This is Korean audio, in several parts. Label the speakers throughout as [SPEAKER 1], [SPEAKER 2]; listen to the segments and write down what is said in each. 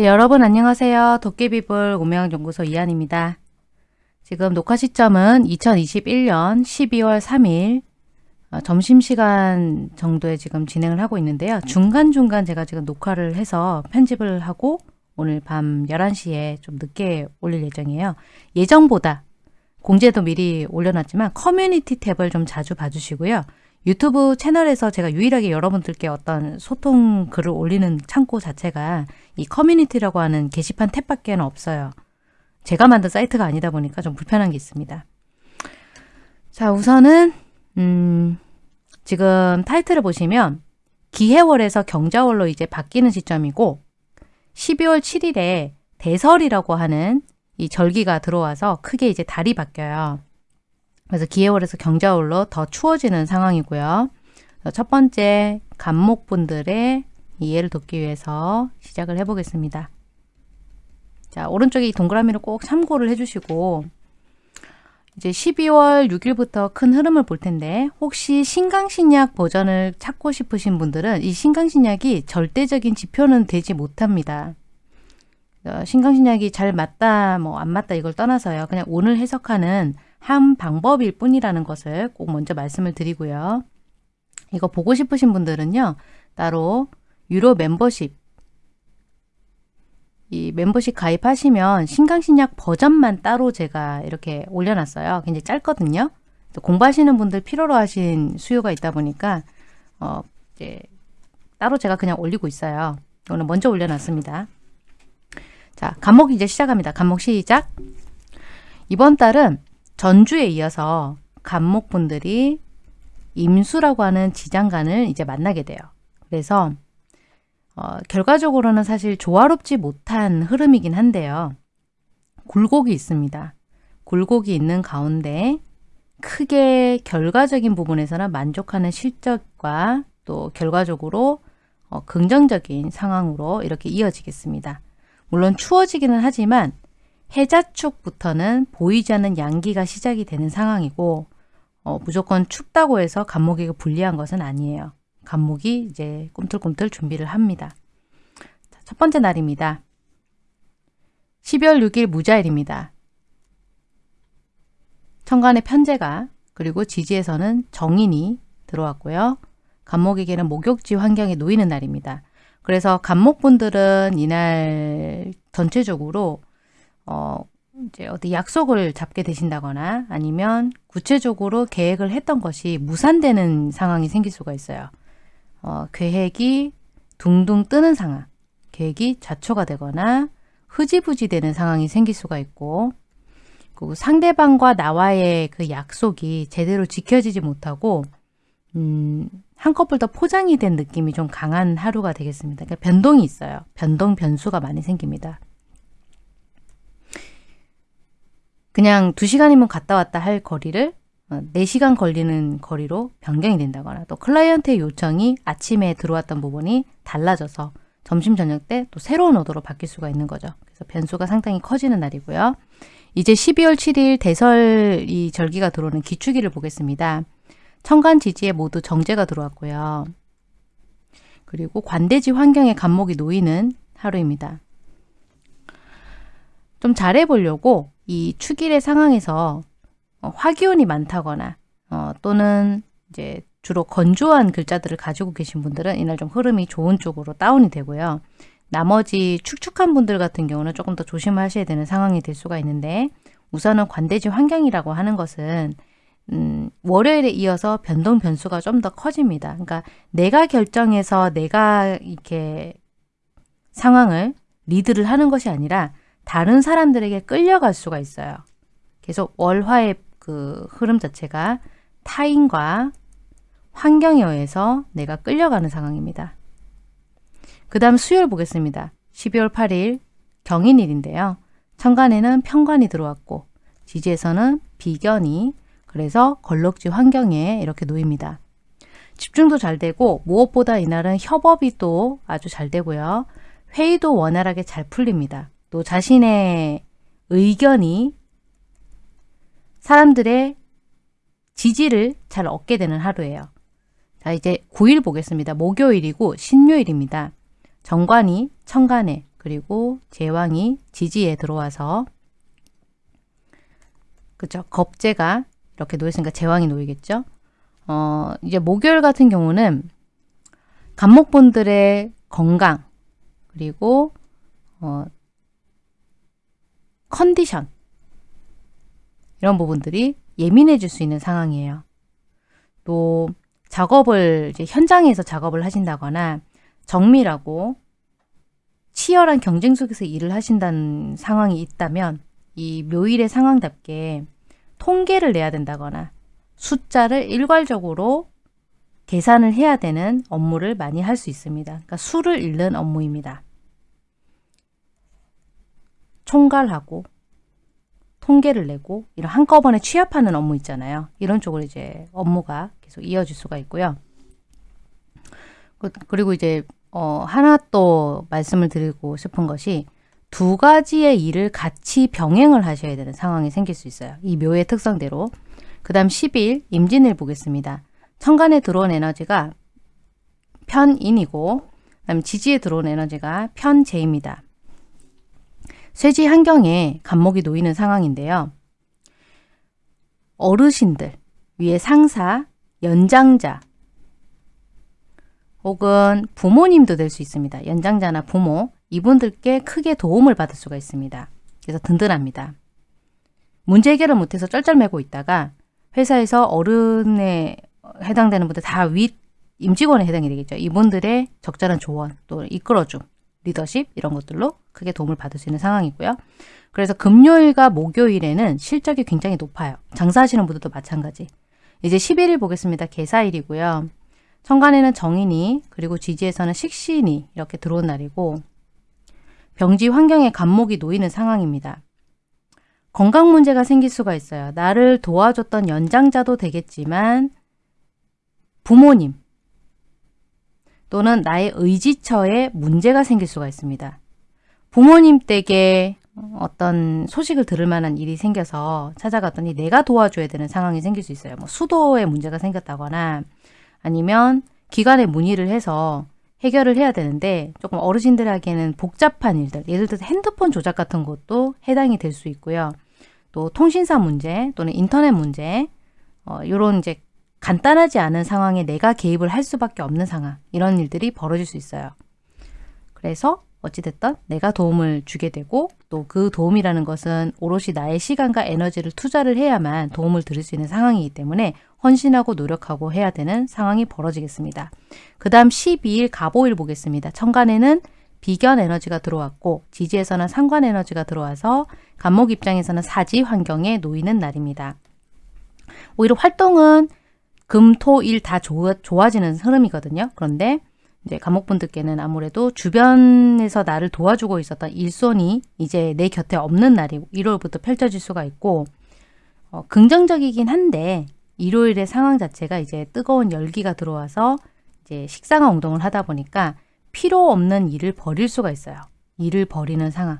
[SPEAKER 1] 네, 여러분 안녕하세요. 도깨비불 오명연구소 이한입니다. 지금 녹화 시점은 2021년 12월 3일 어, 점심시간 정도에 지금 진행을 하고 있는데요. 중간중간 제가 지금 녹화를 해서 편집을 하고 오늘 밤 11시에 좀 늦게 올릴 예정이에요. 예정보다 공지도 미리 올려놨지만 커뮤니티 탭을 좀 자주 봐주시고요. 유튜브 채널에서 제가 유일하게 여러분들께 어떤 소통 글을 올리는 창고 자체가 이 커뮤니티라고 하는 게시판 탭밖에 없어요. 제가 만든 사이트가 아니다 보니까 좀 불편한 게 있습니다. 자 우선은 음, 지금 타이틀을 보시면 기해월에서 경자월로 이제 바뀌는 시점이고 12월 7일에 대설이라고 하는 이 절기가 들어와서 크게 이제 달이 바뀌어요. 그래서 기해월에서 경자월로 더 추워지는 상황이고요. 첫 번째 간목분들의 이해를 돕기 위해서 시작을 해보겠습니다. 자 오른쪽에 이 동그라미를 꼭 참고를 해주시고 이제 12월 6일부터 큰 흐름을 볼 텐데 혹시 신강신약 버전을 찾고 싶으신 분들은 이 신강신약이 절대적인 지표는 되지 못합니다. 어, 신강신약이 잘 맞다 뭐 안 맞다 이걸 떠나서요. 그냥 오늘 해석하는 한 방법일 뿐이라는 것을 꼭 먼저 말씀을 드리고요. 이거 보고 싶으신 분들은요. 따로 유료 멤버십 이 멤버십 가입하시면 신강신약 버전만 따로 제가 이렇게 올려놨어요. 굉장히 짧거든요. 공부하시는 분들 필요로 하신 수요가 있다 보니까 어 이제 따로 제가 그냥 올리고 있어요. 오늘 먼저 올려놨습니다. 자, 간목 이제 시작합니다. 간목 시작. 이번 달은 전주에 이어서 간목분들이 임수라고 하는 지장간을 이제 만나게 돼요. 그래서 어, 결과적으로는 사실 조화롭지 못한 흐름이긴 한데요. 굴곡이 있습니다. 굴곡이 있는 가운데 크게 결과적인 부분에서는 만족하는 실적과 또 결과적으로 어, 긍정적인 상황으로 이렇게 이어지겠습니다. 물론 추워지기는 하지만 해자축부터는 보이지 않는 양기가 시작이 되는 상황이고 어, 무조건 춥다고 해서 간목에게 불리한 것은 아니에요. 간목이 이제 꿈틀꿈틀 준비를 합니다. 자, 첫 번째 날입니다. 12월 6일 무자일입니다. 천간의 편제가 그리고 지지에서는 정인이 들어왔고요. 간목에게는 목욕지 환경에 놓이는 날입니다. 그래서 간목분들은 이날 전체적으로 어, 이제 어디 약속을 잡게 되신다거나 아니면 구체적으로 계획을 했던 것이 무산되는 상황이 생길 수가 있어요. 어, 계획이 둥둥 뜨는 상황, 계획이 좌초가 되거나 흐지부지 되는 상황이 생길 수가 있고 그리고 상대방과 나와의 그 약속이 제대로 지켜지지 못하고 음, 한꺼풀 더 포장이 된 느낌이 좀 강한 하루가 되겠습니다. 그러니까 변동이 있어요. 변동, 변수가 많이 생깁니다. 그냥 2시간이면 갔다 왔다 할 거리를 4시간 어, 걸리는 거리로 변경이 된다거나 또 클라이언트의 요청이 아침에 들어왔던 부분이 달라져서 점심 저녁 때 또 새로운 오더로 바뀔 수가 있는 거죠. 그래서 변수가 상당히 커지는 날이고요. 이제 12월 7일 대설 이 절기가 들어오는 기축일을 보겠습니다. 천간 지지에 모두 정제가 들어왔고요. 그리고 관대지 환경에 간목이 놓이는 하루입니다. 좀 잘해보려고 이 축일의 상황에서 어, 화기운이 많다거나 어, 또는 이제 주로 건조한 글자들을 가지고 계신 분들은 이날 좀 흐름이 좋은 쪽으로 다운이 되고요. 나머지 축축한 분들 같은 경우는 조금 더 조심하셔야 되는 상황이 될 수가 있는데 우선은 관대지 환경이라고 하는 것은 음, 월요일에 이어서 변동 변수가 좀 더 커집니다. 그러니까 내가 결정해서 내가 이렇게 상황을 리드를 하는 것이 아니라 다른 사람들에게 끌려갈 수가 있어요. 계속 월화의 그 흐름 자체가 타인과 환경에 의해서 내가 끌려가는 상황입니다. 그 다음 수요일 보겠습니다. 12월 8일 경인일인데요. 천간에는 편관이 들어왔고 지지에서는 비견이 그래서 걸럭지 환경에 이렇게 놓입니다. 집중도 잘 되고 무엇보다 이날은 협업이 또 아주 잘 되고요. 회의도 원활하게 잘 풀립니다. 또 자신의 의견이 사람들의 지지를 잘 얻게 되는 하루예요. 자 이제 9일 보겠습니다. 목요일이고 신요일입니다. 정관이 천간에 그리고 제왕이 지지에 들어와서 그죠 겁재가 이렇게 놓였으니까 제왕이 놓이겠죠. 어 이제 목요일 같은 경우는 간목분들의 건강 그리고 어, 컨디션 이런 부분들이 예민해질 수 있는 상황이에요. 또 작업을 이제 현장에서 작업을 하신다거나 정밀하고 치열한 경쟁 속에서 일을 하신다는 상황이 있다면 이 묘일의 상황답게 통계를 내야 된다거나 숫자를 일괄적으로 계산을 해야 되는 업무를 많이 할 수 있습니다. 그러니까 수를 읽는 업무입니다. 총괄하고 통계를 내고 이런 한꺼번에 취합하는 업무 있잖아요. 이런 쪽으로 이제 업무가 계속 이어질 수가 있고요. 그, 그리고 이제 어, 하나 또 말씀을 드리고 싶은 것이 두 가지의 일을 같이 병행을 하셔야 되는 상황이 생길 수 있어요. 이 묘의 특성대로. 그 다음 10일 임진을 보겠습니다. 천간에 들어온 에너지가 편인이고 그 다음 지지에 들어온 에너지가 편재입니다. 쇠지 환경에 간목이 놓이는 상황인데요. 어르신들, 위에 상사, 연장자, 혹은 부모님도 될 수 있습니다. 연장자나 부모, 이분들께 크게 도움을 받을 수가 있습니다. 그래서 든든합니다. 문제 해결을 못해서 쩔쩔매고 있다가 회사에서 어른에 해당되는 분들 다 윗 임직원에 해당이 되겠죠. 이분들의 적절한 조언, 또 이끌어줌, 리더십 이런 것들로 크게 도움을 받을 수 있는 상황이고요. 그래서 금요일과 목요일에는 실적이 굉장히 높아요. 장사하시는 분들도 마찬가지. 이제 11일 보겠습니다. 개사일이고요. 천간에는 정인이 그리고 지지에서는 식신이 이렇게 들어온 날이고 병지 환경에 간목이 놓이는 상황입니다. 건강 문제가 생길 수가 있어요. 나를 도와줬던 연장자도 되겠지만 부모님, 또는 나의 의지처에 문제가 생길 수가 있습니다. 부모님 댁에 어떤 소식을 들을 만한 일이 생겨서 찾아갔더니 내가 도와줘야 되는 상황이 생길 수 있어요. 뭐 수도에 문제가 생겼다거나 아니면 기관에 문의를 해서 해결을 해야 되는데 조금 어르신들에게는 복잡한 일들, 예를 들어서 핸드폰 조작 같은 것도 해당이 될 수 있고요. 또 통신사 문제 또는 인터넷 문제 어, 이런 이제 간단하지 않은 상황에 내가 개입을 할 수밖에 없는 상황 이런 일들이 벌어질 수 있어요. 그래서 어찌됐든 내가 도움을 주게 되고 또 그 도움이라는 것은 오롯이 나의 시간과 에너지를 투자를 해야만 도움을 드릴 수 있는 상황이기 때문에 헌신하고 노력하고 해야 되는 상황이 벌어지겠습니다. 그 다음 12일 가보일 보겠습니다. 천간에는 비견 에너지가 들어왔고 지지에서는 상관 에너지가 들어와서 간목 입장에서는 사지 환경에 놓이는 날입니다. 오히려 활동은 금, 토, 일 다 좋아지는 흐름이거든요. 그런데 이제 감옥분들께는 아무래도 주변에서 나를 도와주고 있었던 일손이 이제 내 곁에 없는 날이 1월부터 펼쳐질 수가 있고 어, 긍정적이긴 한데 일요일의 상황 자체가 이제 뜨거운 열기가 들어와서 이제 식상한 운동을 하다 보니까 필요 없는 일을 버릴 수가 있어요. 일을 버리는 상황.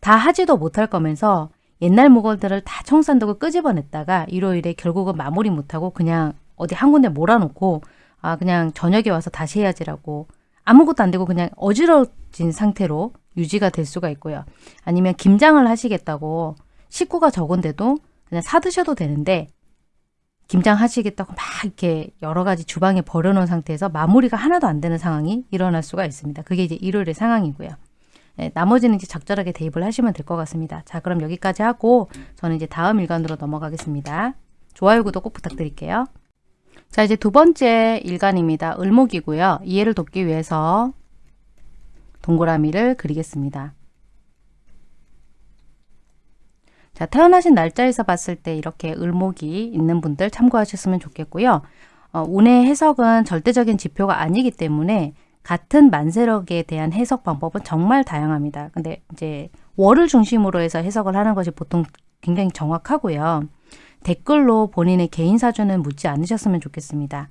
[SPEAKER 1] 다 하지도 못할 거면서 옛날 물건들을 다 청산두고 끄집어냈다가 일요일에 결국은 마무리 못하고 그냥 어디 한 군데 몰아놓고 아 그냥 저녁에 와서 다시 해야지라고 아무것도 안 되고 그냥 어지러진 상태로 유지가 될 수가 있고요. 아니면 김장을 하시겠다고 식구가 적은데도 그냥 사드셔도 되는데 김장 하시겠다고 막 이렇게 여러 가지 주방에 버려놓은 상태에서 마무리가 하나도 안 되는 상황이 일어날 수가 있습니다. 그게 이제 일요일의 상황이고요. 네, 나머지는 이제 적절하게 대입을 하시면 될 것 같습니다. 자 그럼 여기까지 하고 저는 이제 다음 일간으로 넘어가겠습니다. 좋아요, 구독 꼭 부탁드릴게요. 자 이제 두 번째 일간입니다. 을목이고요. 이해를 돕기 위해서 동그라미를 그리겠습니다. 자 태어나신 날짜에서 봤을 때 이렇게 을목이 있는 분들 참고하셨으면 좋겠고요. 어, 운의 해석은 절대적인 지표가 아니기 때문에 같은 만세력에 대한 해석 방법은 정말 다양합니다. 근데 이제 월을 중심으로 해서 해석을 하는 것이 보통 굉장히 정확하고요. 댓글로 본인의 개인 사주는 묻지 않으셨으면 좋겠습니다.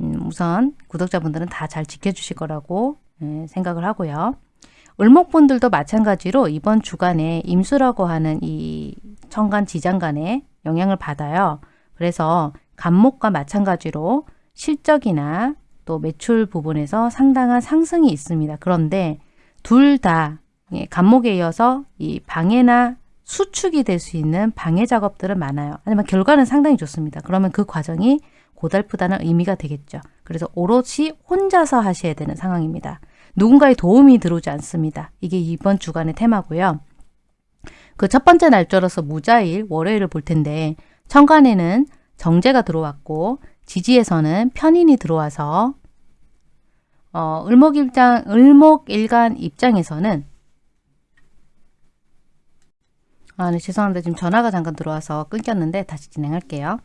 [SPEAKER 1] 음, 우선 구독자분들은 다 잘 지켜주실 거라고 네, 생각을 하고요. 을목분들도 마찬가지로 이번 주간에 임수라고 하는 이 천간 지장간에 영향을 받아요. 그래서 간목과 마찬가지로 실적이나 또 매출 부분에서 상당한 상승이 있습니다. 그런데 둘 다 간목에 이어서 이 방해나 수축이 될 수 있는 방해 작업들은 많아요. 하지만 결과는 상당히 좋습니다. 그러면 그 과정이 고달프다는 의미가 되겠죠. 그래서 오롯이 혼자서 하셔야 되는 상황입니다. 누군가의 도움이 들어오지 않습니다. 이게 이번 주간의 테마고요. 그 첫 번째 날짜로서 무자일 월요일을 볼 텐데 천간에는 정제가 들어왔고 지지에서는 편인이 들어와서 어, 을목일장, 을목일간 입장에서는 아, 네, 죄송합니다. 지금 전화가 잠깐 들어와서 끊겼는데 다시 진행할게요.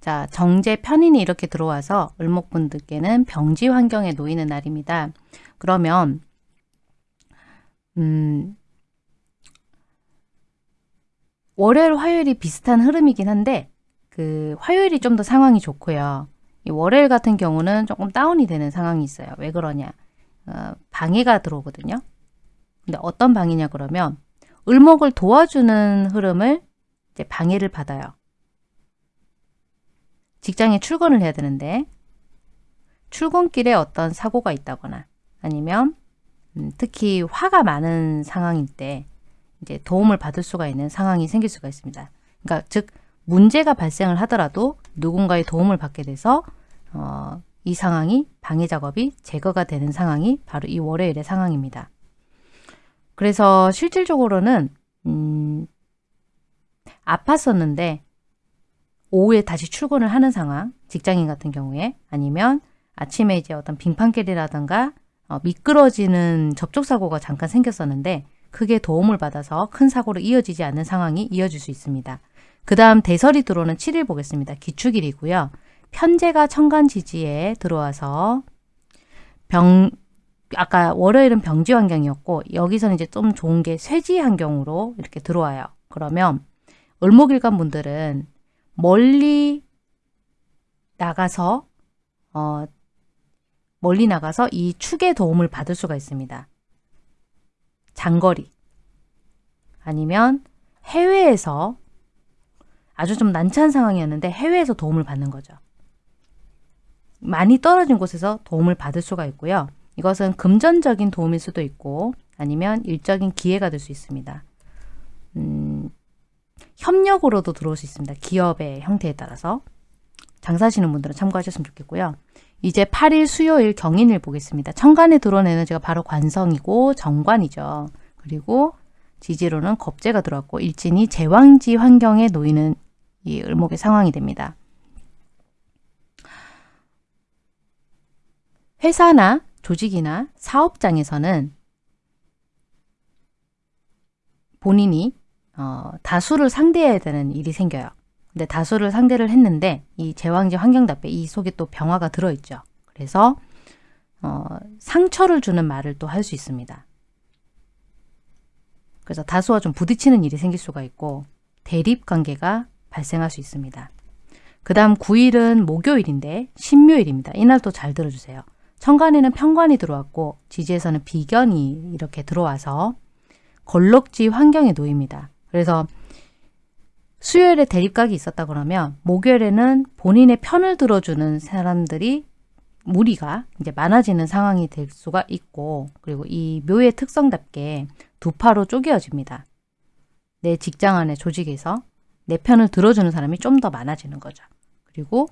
[SPEAKER 1] 자, 정제 편인이 이렇게 들어와서 을목분들께는 병지 환경에 놓이는 날입니다. 그러면 음, 월요일, 화요일이 비슷한 흐름이긴 한데 그 화요일이 좀 더 상황이 좋고요. 이 월요일 같은 경우는 조금 다운이 되는 상황이 있어요. 왜 그러냐? 어, 방해가 들어오거든요. 근데 어떤 방해냐 그러면 을목을 도와주는 흐름을 이제 방해를 받아요. 직장에 출근을 해야 되는데 출근길에 어떤 사고가 있다거나 아니면 음, 특히 화가 많은 상황일 때 이제 도움을 받을 수가 있는 상황이 생길 수가 있습니다. 그러니까 즉 문제가 발생을 하더라도 누군가의 도움을 받게 돼서 어, 이 상황이 방해 작업이 제거가 되는 상황이 바로 이 월요일의 상황입니다. 그래서 실질적으로는 음, 아팠었는데 오후에 다시 출근을 하는 상황, 직장인 같은 경우에 아니면 아침에 이제 어떤 빙판길이라든가 어, 미끄러지는 접촉사고가 잠깐 생겼었는데 크게 도움을 받아서 큰 사고로 이어지지 않는 상황이 이어질 수 있습니다. 그 다음 대설이 들어오는 7일 보겠습니다. 기축일이고요. 편제가 천간지지에 들어와서 병 아까 월요일은 병지 환경이었고 여기서는 이제 좀 좋은 게 쇠지 환경으로 이렇게 들어와요. 그러면 을목일간 분들은 멀리 나가서 어, 멀리 나가서 이 축의 도움을 받을 수가 있습니다. 장거리 아니면 해외에서 아주 좀 난처한 상황이었는데 해외에서 도움을 받는 거죠. 많이 떨어진 곳에서 도움을 받을 수가 있고요. 이것은 금전적인 도움일 수도 있고 아니면 일적인 기회가 될 수 있습니다. 음, 협력으로도 들어올 수 있습니다. 기업의 형태에 따라서. 장사하시는 분들은 참고하셨으면 좋겠고요. 이제 8일 수요일 경인을 보겠습니다. 천간에 들어온 에너지가 바로 관성이고 정관이죠. 그리고 지지로는 겁재가 들어왔고 일진이 제왕지 환경에 놓이는 이 을목의 상황이 됩니다. 회사나 조직이나 사업장에서는 본인이 어, 다수를 상대해야 되는 일이 생겨요. 근데 다수를 상대를 했는데 이 제왕지 환경답게 이 속에 또 병화가 들어있죠. 그래서 어, 상처를 주는 말을 또 할 수 있습니다. 그래서 다수와 좀 부딪히는 일이 생길 수가 있고 대립 관계가 발생할 수 있습니다. 그 다음 9일은 목요일인데 신묘일입니다. 이날 또잘 들어주세요. 천간에는 편관이 들어왔고 지지에서는 비견이 이렇게 들어와서 걸럭지 환경에 놓입니다. 그래서 수요일에 대립각이 있었다 그러면 목요일에는 본인의 편을 들어주는 사람들이 무리가 이제 많아지는 상황이 될 수가 있고 그리고 이 묘의 특성답게 두 파로 쪼개어집니다. 내 직장 안에 조직에서 내 편을 들어주는 사람이 좀 더 많아지는 거죠. 그리고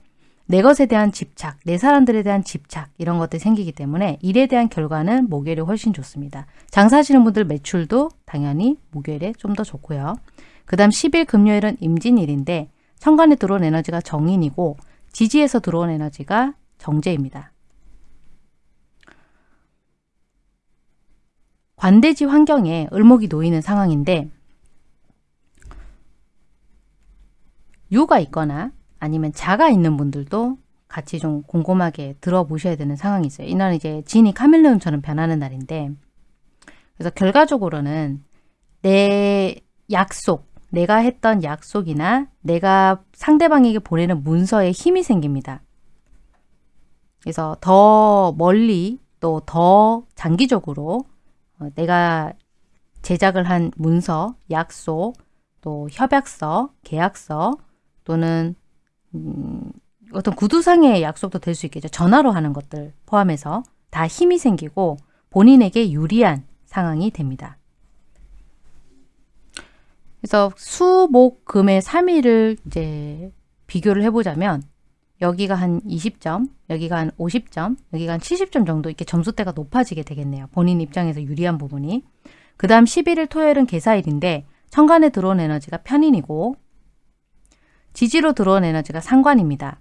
[SPEAKER 1] 내 것에 대한 집착, 내 사람들에 대한 집착 이런 것들이 생기기 때문에 일에 대한 결과는 목요일이 훨씬 좋습니다. 장사하시는 분들 매출도 당연히 목요일에 좀 더 좋고요. 그 다음 10일 금요일은 임진일인데 천간에 들어온 에너지가 정인이고 지지에서 들어온 에너지가 정제입니다. 관대지 환경에 을목이 놓이는 상황인데 유가 있거나 아니면 자가 있는 분들도 같이 좀 곰곰하게 들어보셔야 되는 상황이 있어요. 이날은 이제 진이 카멜레온처럼 변하는 날인데 그래서 결과적으로는 내 약속, 내가 했던 약속이나 내가 상대방에게 보내는 문서에 힘이 생깁니다. 그래서 더 멀리 또 더 장기적으로 어, 내가 제작을 한 문서, 약속, 또 협약서, 계약서 또는 음, 어떤 구두상의 약속도 될 수 있겠죠. 전화로 하는 것들 포함해서 다 힘이 생기고 본인에게 유리한 상황이 됩니다. 그래서 수, 목, 금의 3일을 이제 비교를 해보자면 여기가 한 20점, 여기가 한 50점, 여기가 한 70점 정도 이렇게 점수대가 높아지게 되겠네요. 본인 입장에서 유리한 부분이. 그 다음 11일 토요일은 개사일인데 천간에 들어온 에너지가 편인이고 지지로 들어온 에너지가 상관입니다.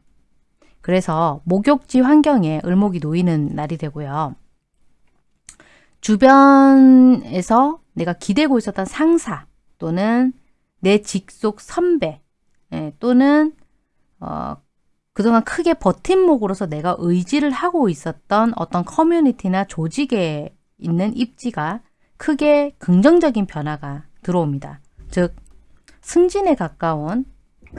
[SPEAKER 1] 그래서 목욕지 환경에 을목이 놓이는 날이 되고요. 주변에서 내가 기대고 있었던 상사 또는 내 직속 선배 예, 또는 어, 그동안 크게 버팀목으로서 내가 의지를 하고 있었던 어떤 커뮤니티나 조직에 있는 입지가 크게 긍정적인 변화가 들어옵니다. 즉 승진에 가까운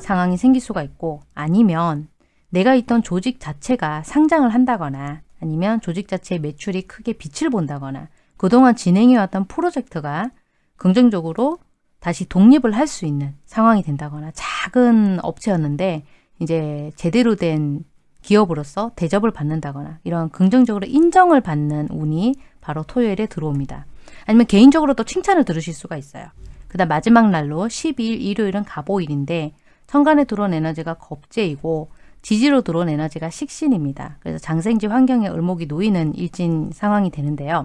[SPEAKER 1] 상황이 생길 수가 있고 아니면 내가 있던 조직 자체가 상장을 한다거나 아니면 조직 자체의 매출이 크게 빛을 본다거나 그동안 진행해왔던 프로젝트가 긍정적으로 다시 독립을 할 수 있는 상황이 된다거나 작은 업체였는데 이제 제대로 된 기업으로서 대접을 받는다거나 이런 긍정적으로 인정을 받는 운이 바로 토요일에 들어옵니다. 아니면 개인적으로 또 칭찬을 들으실 수가 있어요. 그 다음 마지막 날로 12일 일요일은 갑오일인데 천간에 들어온 에너지가 겁재이고 지지로 들어온 에너지가 식신입니다. 그래서 장생지 환경에 을목이 놓이는 일진 상황이 되는데요.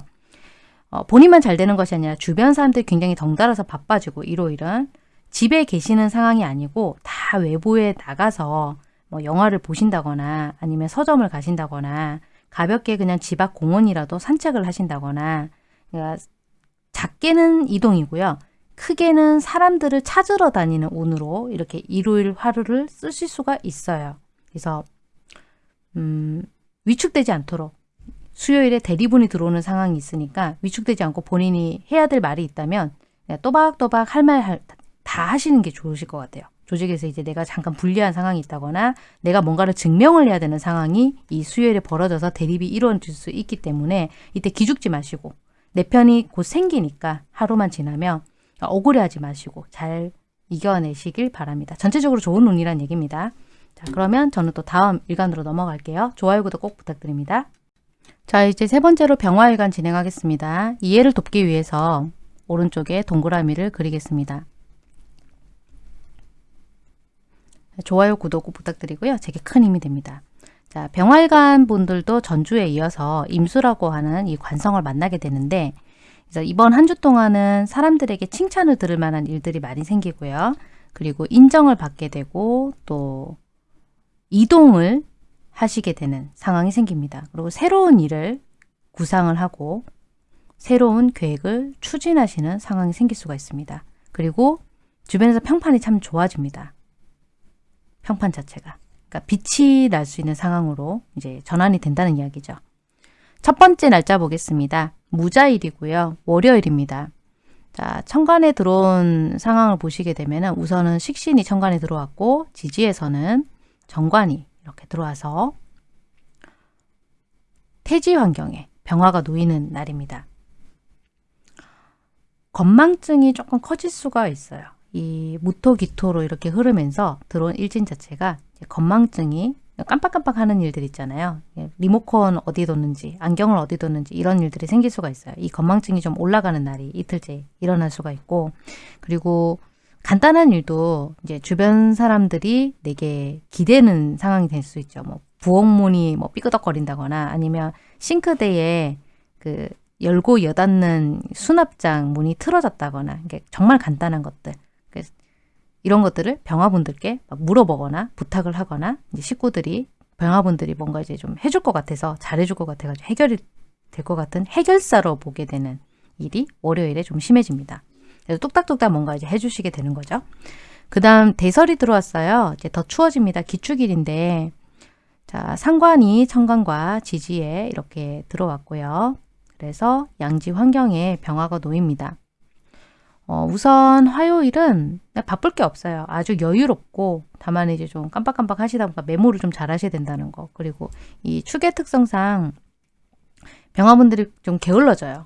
[SPEAKER 1] 어, 본인만 잘 되는 것이 아니라 주변 사람들이 굉장히 덩달아서 바빠지고 일요일은 집에 계시는 상황이 아니고 다 외부에 나가서 뭐 영화를 보신다거나 아니면 서점을 가신다거나 가볍게 그냥 집 앞 공원이라도 산책을 하신다거나 그러니까 작게는 이동이고요. 크게는 사람들을 찾으러 다니는 운으로 이렇게 일요일 하루를 쓰실 수가 있어요. 그래서 음, 위축되지 않도록 수요일에 대리분이 들어오는 상황이 있으니까 위축되지 않고 본인이 해야 될 말이 있다면 또박또박 할 말 다 하시는 게 좋으실 것 같아요. 조직에서 이제 내가 잠깐 불리한 상황이 있다거나 내가 뭔가를 증명을 해야 되는 상황이 이 수요일에 벌어져서 대립이 이루어질 수 있기 때문에 이때 기죽지 마시고 내 편이 곧 생기니까 하루만 지나면 억울해하지 마시고 잘 이겨내시길 바랍니다. 전체적으로 좋은 운이란 얘기입니다. 자 그러면 저는 또 다음 일간으로 넘어갈게요. 좋아요, 구독 꼭 부탁드립니다. 자 이제 세 번째로 병화일간 진행하겠습니다. 이해를 돕기 위해서 오른쪽에 동그라미를 그리겠습니다. 좋아요, 구독 꼭 부탁드리고요. 제게 큰 힘이 됩니다. 자, 병활관 분들도 전주에 이어서 임수라고 하는 이 관성을 만나게 되는데 그래서 이번 한 주 동안은 사람들에게 칭찬을 들을 만한 일들이 많이 생기고요. 그리고 인정을 받게 되고 또 이동을 하시게 되는 상황이 생깁니다. 그리고 새로운 일을 구상을 하고 새로운 계획을 추진하시는 상황이 생길 수가 있습니다. 그리고 주변에서 평판이 참 좋아집니다. 평판 자체가. 그러니까 빛이 날 수 있는 상황으로 이제 전환이 된다는 이야기죠. 첫 번째 날짜 보겠습니다. 무자일이고요. 월요일입니다. 자, 천간에 들어온 상황을 보시게 되면 우선은 식신이 천간에 들어왔고 지지에서는 정관이 이렇게 들어와서 태지 환경에 병화가 놓이는 날입니다. 건망증이 조금 커질 수가 있어요. 이 무토기토로 이렇게 흐르면서 들어온 일진 자체가 건망증이 깜빡깜빡 하는 일들 있잖아요. 예, 리모컨 어디 뒀는지, 안경을 어디 뒀는지 이런 일들이 생길 수가 있어요. 이 건망증이 좀 올라가는 날이 이틀째 일어날 수가 있고 그리고 간단한 일도 이제 주변 사람들이 내게 기대는 상황이 될 수 있죠. 뭐 부엌문이 뭐 삐끄덕거린다거나 아니면 싱크대에 그 열고 여닫는 수납장 문이 틀어졌다거나 이게 정말 간단한 것들 이런 것들을 병화분들께 물어보거나 부탁을 하거나 이제 식구들이 병화분들이 뭔가 이제 좀 해줄 것 같아서 잘해줄 것 같아가지고 해결이 될 것 같은 해결사로 보게 되는 일이 월요일에 좀 심해집니다. 그래서 뚝딱뚝딱 뭔가 이제 해주시게 되는 거죠. 그 다음 대설이 들어왔어요. 이제 더 추워집니다. 기축일인데 자 상관이 천간과 지지에 이렇게 들어왔고요. 그래서 양지 환경에 병화가 놓입니다. 어, 우선 화요일은 바쁠 게 없어요. 아주 여유롭고 다만 이제 좀 깜빡깜빡 하시다 보니까 메모를 좀 잘 하셔야 된다는 거. 그리고 이 축의 특성상 병화분들이 좀 게을러져요.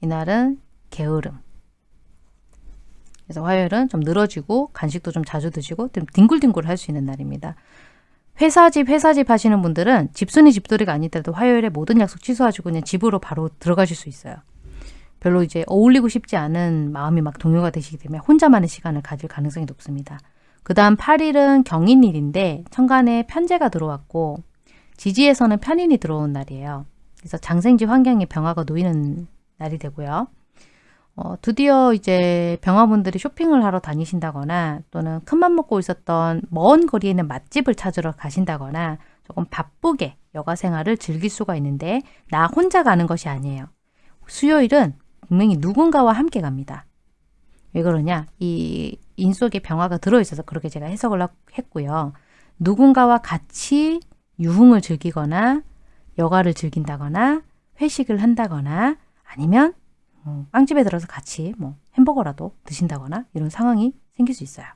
[SPEAKER 1] 이날은 게으름. 그래서 화요일은 좀 늘어지고 간식도 좀 자주 드시고 좀 뒹굴뒹굴 할 수 있는 날입니다. 회사 집 회사 집 하시는 분들은 집순이 집돌이가 아니더라도 화요일에 모든 약속 취소하시고 그냥 집으로 바로 들어가실 수 있어요. 별로 이제 어울리고 싶지 않은 마음이 막 동요가 되시기 때문에 혼자만의 시간을 가질 가능성이 높습니다. 그 다음 8일은 경인일인데 천간에 편제가 들어왔고 지지에서는 편인이 들어온 날이에요. 그래서 장생지 환경에 병화가 놓이는 날이 되고요. 어, 드디어 이제 병화분들이 쇼핑을 하러 다니신다거나 또는 큰맘 먹고 있었던 먼 거리에 있는 맛집을 찾으러 가신다거나 조금 바쁘게 여가 생활을 즐길 수가 있는데 나 혼자 가는 것이 아니에요. 수요일은 분명히 누군가와 함께 갑니다. 왜 그러냐? 이 인 속에 병화가 들어있어서 그렇게 제가 해석을 했고요. 누군가와 같이 유흥을 즐기거나 여가를 즐긴다거나 회식을 한다거나 아니면 어, 빵집에 들어서 같이 뭐 햄버거라도 드신다거나 이런 상황이 생길 수 있어요.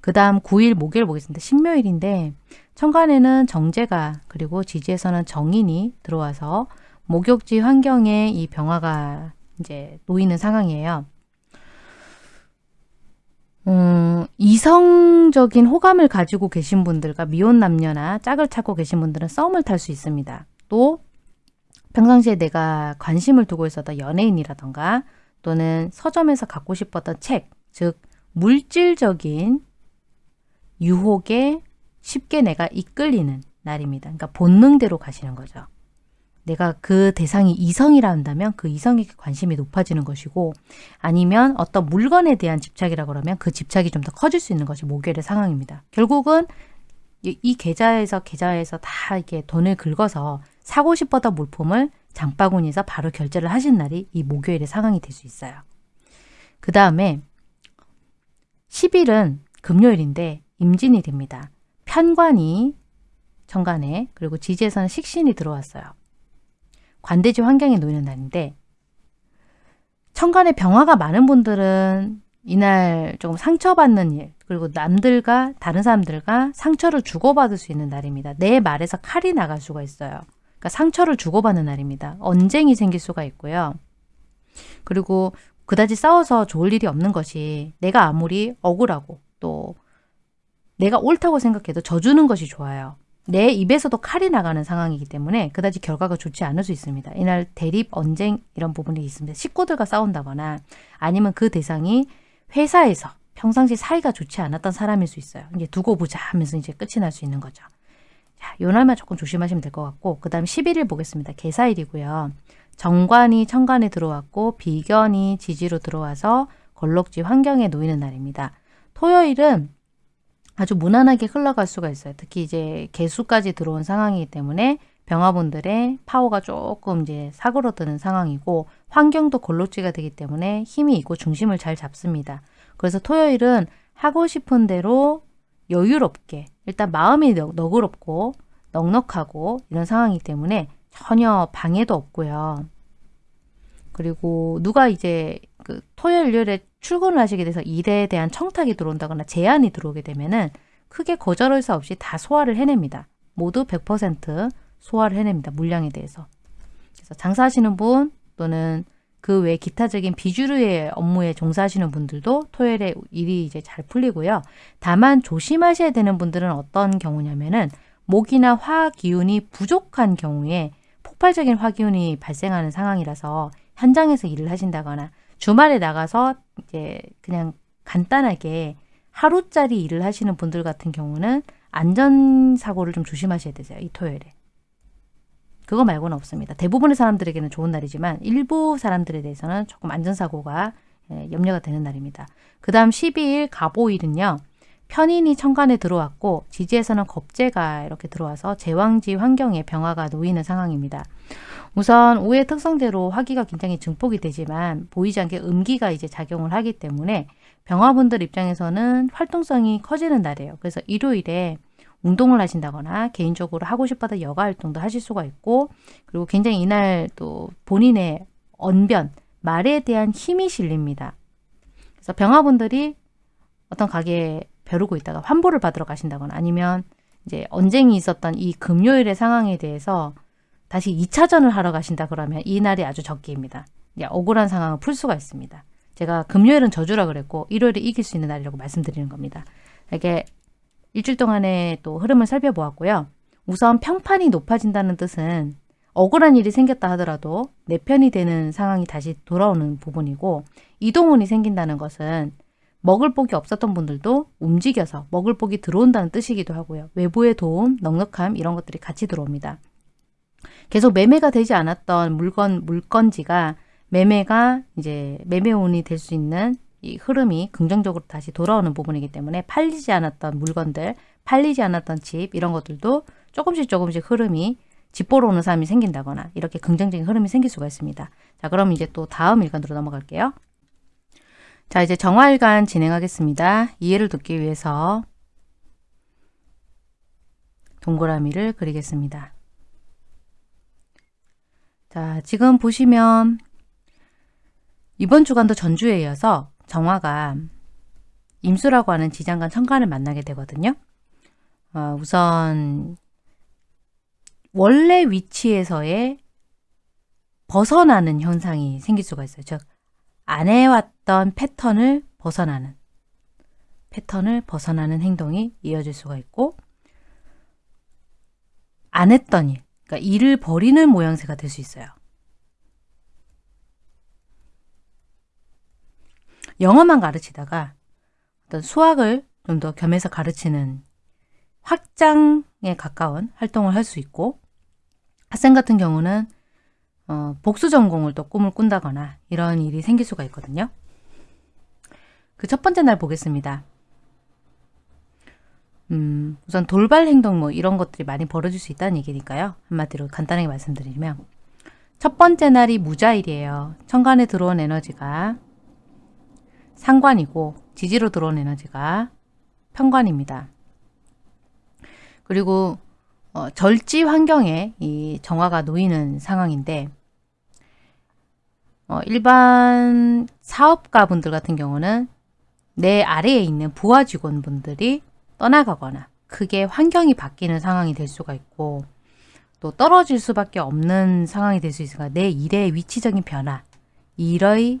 [SPEAKER 1] 그 다음 9일 목요일 보겠습니다. 신묘일인데 천간에는 정제가 그리고 지지에서는 정인이 들어와서 목욕지 환경에 이 병화가 이제 놓이는 상황이에요. 음, 이성적인 호감을 가지고 계신 분들과 미혼 남녀나 짝을 찾고 계신 분들은 썸을 탈 수 있습니다. 또 평상시에 내가 관심을 두고 있었던 연예인이라던가 또는 서점에서 갖고 싶었던 책, 즉 물질적인 유혹에 쉽게 내가 이끌리는 날입니다. 그러니까 본능대로 가시는 거죠. 내가 그 대상이 이성이라 한다면 그 이성에게 관심이 높아지는 것이고 아니면 어떤 물건에 대한 집착이라 그러면 그 집착이 좀 더 커질 수 있는 것이 목요일의 상황입니다. 결국은 이 계좌에서 계좌에서 다 이렇게 돈을 긁어서 사고 싶었던 물품을 장바구니에서 바로 결제를 하신 날이 이 목요일의 상황이 될 수 있어요. 그 다음에 10일은 금요일인데 임진일입니다. 편관이 천간에 그리고 지지에서는 식신이 들어왔어요. 관대지 환경에 놓이는 날인데 천간에 병화가 많은 분들은 이날 조금 상처받는 일 그리고 남들과 다른 사람들과 상처를 주고받을 수 있는 날입니다. 내 말에서 칼이 나갈 수가 있어요. 그러니까 상처를 주고받는 날입니다. 언쟁이 생길 수가 있고요. 그리고 그다지 싸워서 좋을 일이 없는 것이 내가 아무리 억울하고 또 내가 옳다고 생각해도 져주는 것이 좋아요. 내 입에서도 칼이 나가는 상황이기 때문에 그다지 결과가 좋지 않을 수 있습니다. 이날 대립, 언쟁 이런 부분이 있습니다. 식구들과 싸운다거나 아니면 그 대상이 회사에서 평상시 사이가 좋지 않았던 사람일 수 있어요. 이제 두고 보자 하면서 이제 끝이 날 수 있는 거죠. 자, 요 날만 조금 조심하시면 될 것 같고 그 다음 11일 보겠습니다. 개사일이고요. 정관이 천간에 들어왔고 비견이 지지로 들어와서 걸럭지 환경에 놓이는 날입니다. 토요일은 아주 무난하게 흘러갈 수가 있어요. 특히 이제 개수까지 들어온 상황이기 때문에 병화분들의 파워가 조금 이제 사그러드는 상황이고 환경도 골로지가 되기 때문에 힘이 있고 중심을 잘 잡습니다. 그래서 토요일은 하고 싶은 대로 여유롭게 일단 마음이 너그럽고 넉넉하고 이런 상황이기 때문에 전혀 방해도 없고요. 그리고 누가 이제 그 토요일, 일요일에 출근을 하시게 돼서 일에 대한 청탁이 들어온다거나 제안이 들어오게 되면은 크게 거절할 수 없이 다 소화를 해냅니다. 모두 100% 소화를 해냅니다. 물량에 대해서. 그래서 장사하시는 분 또는 그 외 기타적인 비주류의 업무에 종사하시는 분들도 토요일에 일이 이제 잘 풀리고요. 다만 조심하셔야 되는 분들은 어떤 경우냐면은 목이나 화 기운이 부족한 경우에 폭발적인 화 기운이 발생하는 상황이라서 현장에서 일을 하신다거나 주말에 나가서 이제 그냥 간단하게 하루짜리 일을 하시는 분들 같은 경우는 안전사고를 좀 조심하셔야 되세요. 이 토요일에. 그거 말고는 없습니다. 대부분의 사람들에게는 좋은 날이지만 일부 사람들에 대해서는 조금 안전사고가 예, 염려가 되는 날입니다. 그 다음 12일 가보일은요. 편인이 천간에 들어왔고 지지에서는 겁재가 이렇게 들어와서 제왕지 환경에 병화가 놓이는 상황입니다. 우선 오의 특성대로 화기가 굉장히 증폭이 되지만 보이지 않게 음기가 이제 작용을 하기 때문에 병화분들 입장에서는 활동성이 커지는 날이에요. 그래서 일요일에 운동을 하신다거나 개인적으로 하고 싶어도 여가 활동도 하실 수가 있고 그리고 굉장히 이날 또 본인의 언변, 말에 대한 힘이 실립니다. 그래서 병화분들이 어떤 가게에 벼르고 있다가 환보를 받으러 가신다거나 아니면 이제 언쟁이 있었던 이 금요일의 상황에 대해서 다시 2차전을 하러 가신다 그러면 이 날이 아주 적기입니다. 억울한 상황을 풀 수가 있습니다. 제가 금요일은 저주라 그랬고 일요일에 이길 수 있는 날이라고 말씀드리는 겁니다. 이게 일주일 동안의 또 흐름을 살펴보았고요. 우선 평판이 높아진다는 뜻은 억울한 일이 생겼다 하더라도 내 편이 되는 상황이 다시 돌아오는 부분이고 이동운이 생긴다는 것은 먹을 복이 없었던 분들도 움직여서 먹을 복이 들어온다는 뜻이기도 하고요. 외부의 도움, 넉넉함 이런 것들이 같이 들어옵니다. 계속 매매가 되지 않았던 물건, 물건지가 매매가 이제 매매운이 될 수 있는 이 흐름이 긍정적으로 다시 돌아오는 부분이기 때문에 팔리지 않았던 물건들, 팔리지 않았던 집 이런 것들도 조금씩 조금씩 흐름이 집 보러 오는 사람이 생긴다거나 이렇게 긍정적인 흐름이 생길 수가 있습니다. 자 그럼 이제 또 다음 일간으로 넘어갈게요. 자 이제 정화일간 진행하겠습니다. 이해를 돕기 위해서 동그라미를 그리겠습니다. 자 지금 보시면 이번 주간도 전주에 이어서 정화가 임수라고 하는 지장간 천간을 만나게 되거든요. 어, 우선 원래 위치에서의 벗어나는 현상이 생길 수가 있어요. 즉, 안 해왔던 패턴을 벗어나는 패턴을 벗어나는 행동이 이어질 수가 있고 안 했던 일, 그러니까 일을 버리는 모양새가 될 수 있어요. 영어만 가르치다가 어떤 수학을 좀 더 겸해서 가르치는 확장에 가까운 활동을 할 수 있고 학생 같은 경우는 어, 복수 전공을 또 꿈을 꾼다거나 이런 일이 생길 수가 있거든요. 그 첫 번째 날 보겠습니다. 음, 우선 돌발 행동 뭐 이런 것들이 많이 벌어질 수 있다는 얘기니까요. 한마디로 간단하게 말씀드리면 첫 번째 날이 무자일이에요. 천간에 들어온 에너지가 상관이고 지지로 들어온 에너지가 편관입니다. 그리고 어, 절지 환경에 이 정화가 놓이는 상황인데 어, 일반 사업가 분들 같은 경우는 내 아래에 있는 부하 직원분들이 떠나가거나 크게 환경이 바뀌는 상황이 될 수가 있고 또 떨어질 수밖에 없는 상황이 될 수 있으니까 내 일의 위치적인 변화, 일의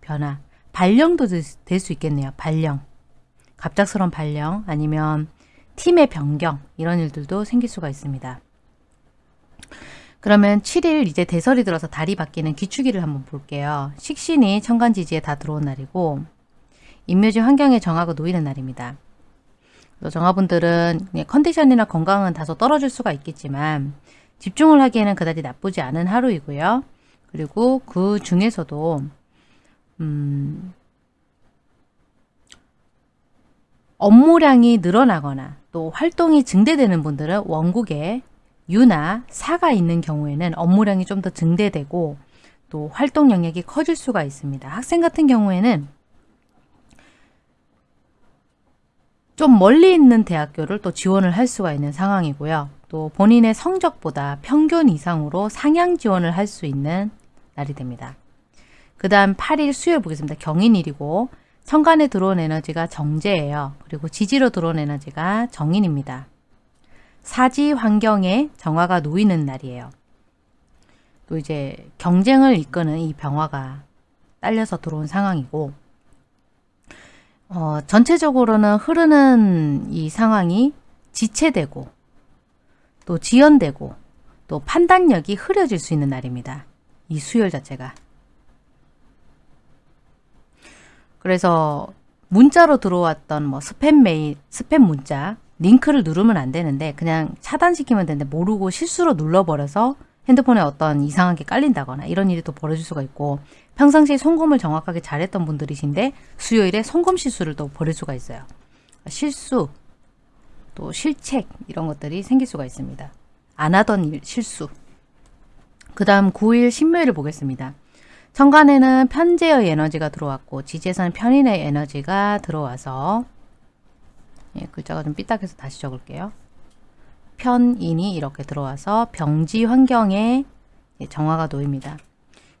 [SPEAKER 1] 변화, 발령도 될 수 있겠네요. 발령. 갑작스러운 발령 아니면 팀의 변경 이런 일들도 생길 수가 있습니다. 그러면 7일 이제 대설이 들어서 달이 바뀌는 기축일을 한번 볼게요. 식신이 천간지지에 다 들어온 날이고 인묘지 환경에 정하고 놓이는 날입니다. 정화분들은 컨디션이나 건강은 다소 떨어질 수가 있겠지만 집중을 하기에는 그다지 나쁘지 않은 하루이고요. 그리고 그 중에서도 음, 업무량이 늘어나거나 또 활동이 증대되는 분들은 원국에 유나 사가 있는 경우에는 업무량이 좀 더 증대되고 또 활동 영역이 커질 수가 있습니다. 학생 같은 경우에는 좀 멀리 있는 대학교를 또 지원을 할 수가 있는 상황이고요. 또 본인의 성적보다 평균 이상으로 상향 지원을 할 수 있는 날이 됩니다. 그 다음 8일 수요일 보겠습니다. 경인일이고 천간에 들어온 에너지가 정제예요. 그리고 지지로 들어온 에너지가 정인입니다. 사지 환경에 정화가 놓이는 날이에요. 또 이제 경쟁을 이끄는 이 병화가 딸려서 들어온 상황이고 어, 전체적으로는 흐르는 이 상황이 지체되고 또 지연되고 또 판단력이 흐려질 수 있는 날입니다. 이 수요일 자체가. 그래서 문자로 들어왔던 뭐 스팸 메일, 스팸 문자 링크를 누르면 안 되는데 그냥 차단시키면 되는데 모르고 실수로 눌러버려서 핸드폰에 어떤 이상한 게 깔린다거나 이런 일이 또 벌어질 수가 있고 평상시에 송금을 정확하게 잘했던 분들이신데 수요일에 송금 실수를 또 벌일 수가 있어요. 실수, 또 실책 이런 것들이 생길 수가 있습니다. 안 하던 일, 실수. 그 다음 9일 신묘일을 보겠습니다. 천간에는 편제의 에너지가 들어왔고 지지에서는 편인의 에너지가 들어와서 예, 글자가 좀 삐딱해서 다시 적을게요. 편인이 이렇게 들어와서 병지 환경에 정화가 놓입니다.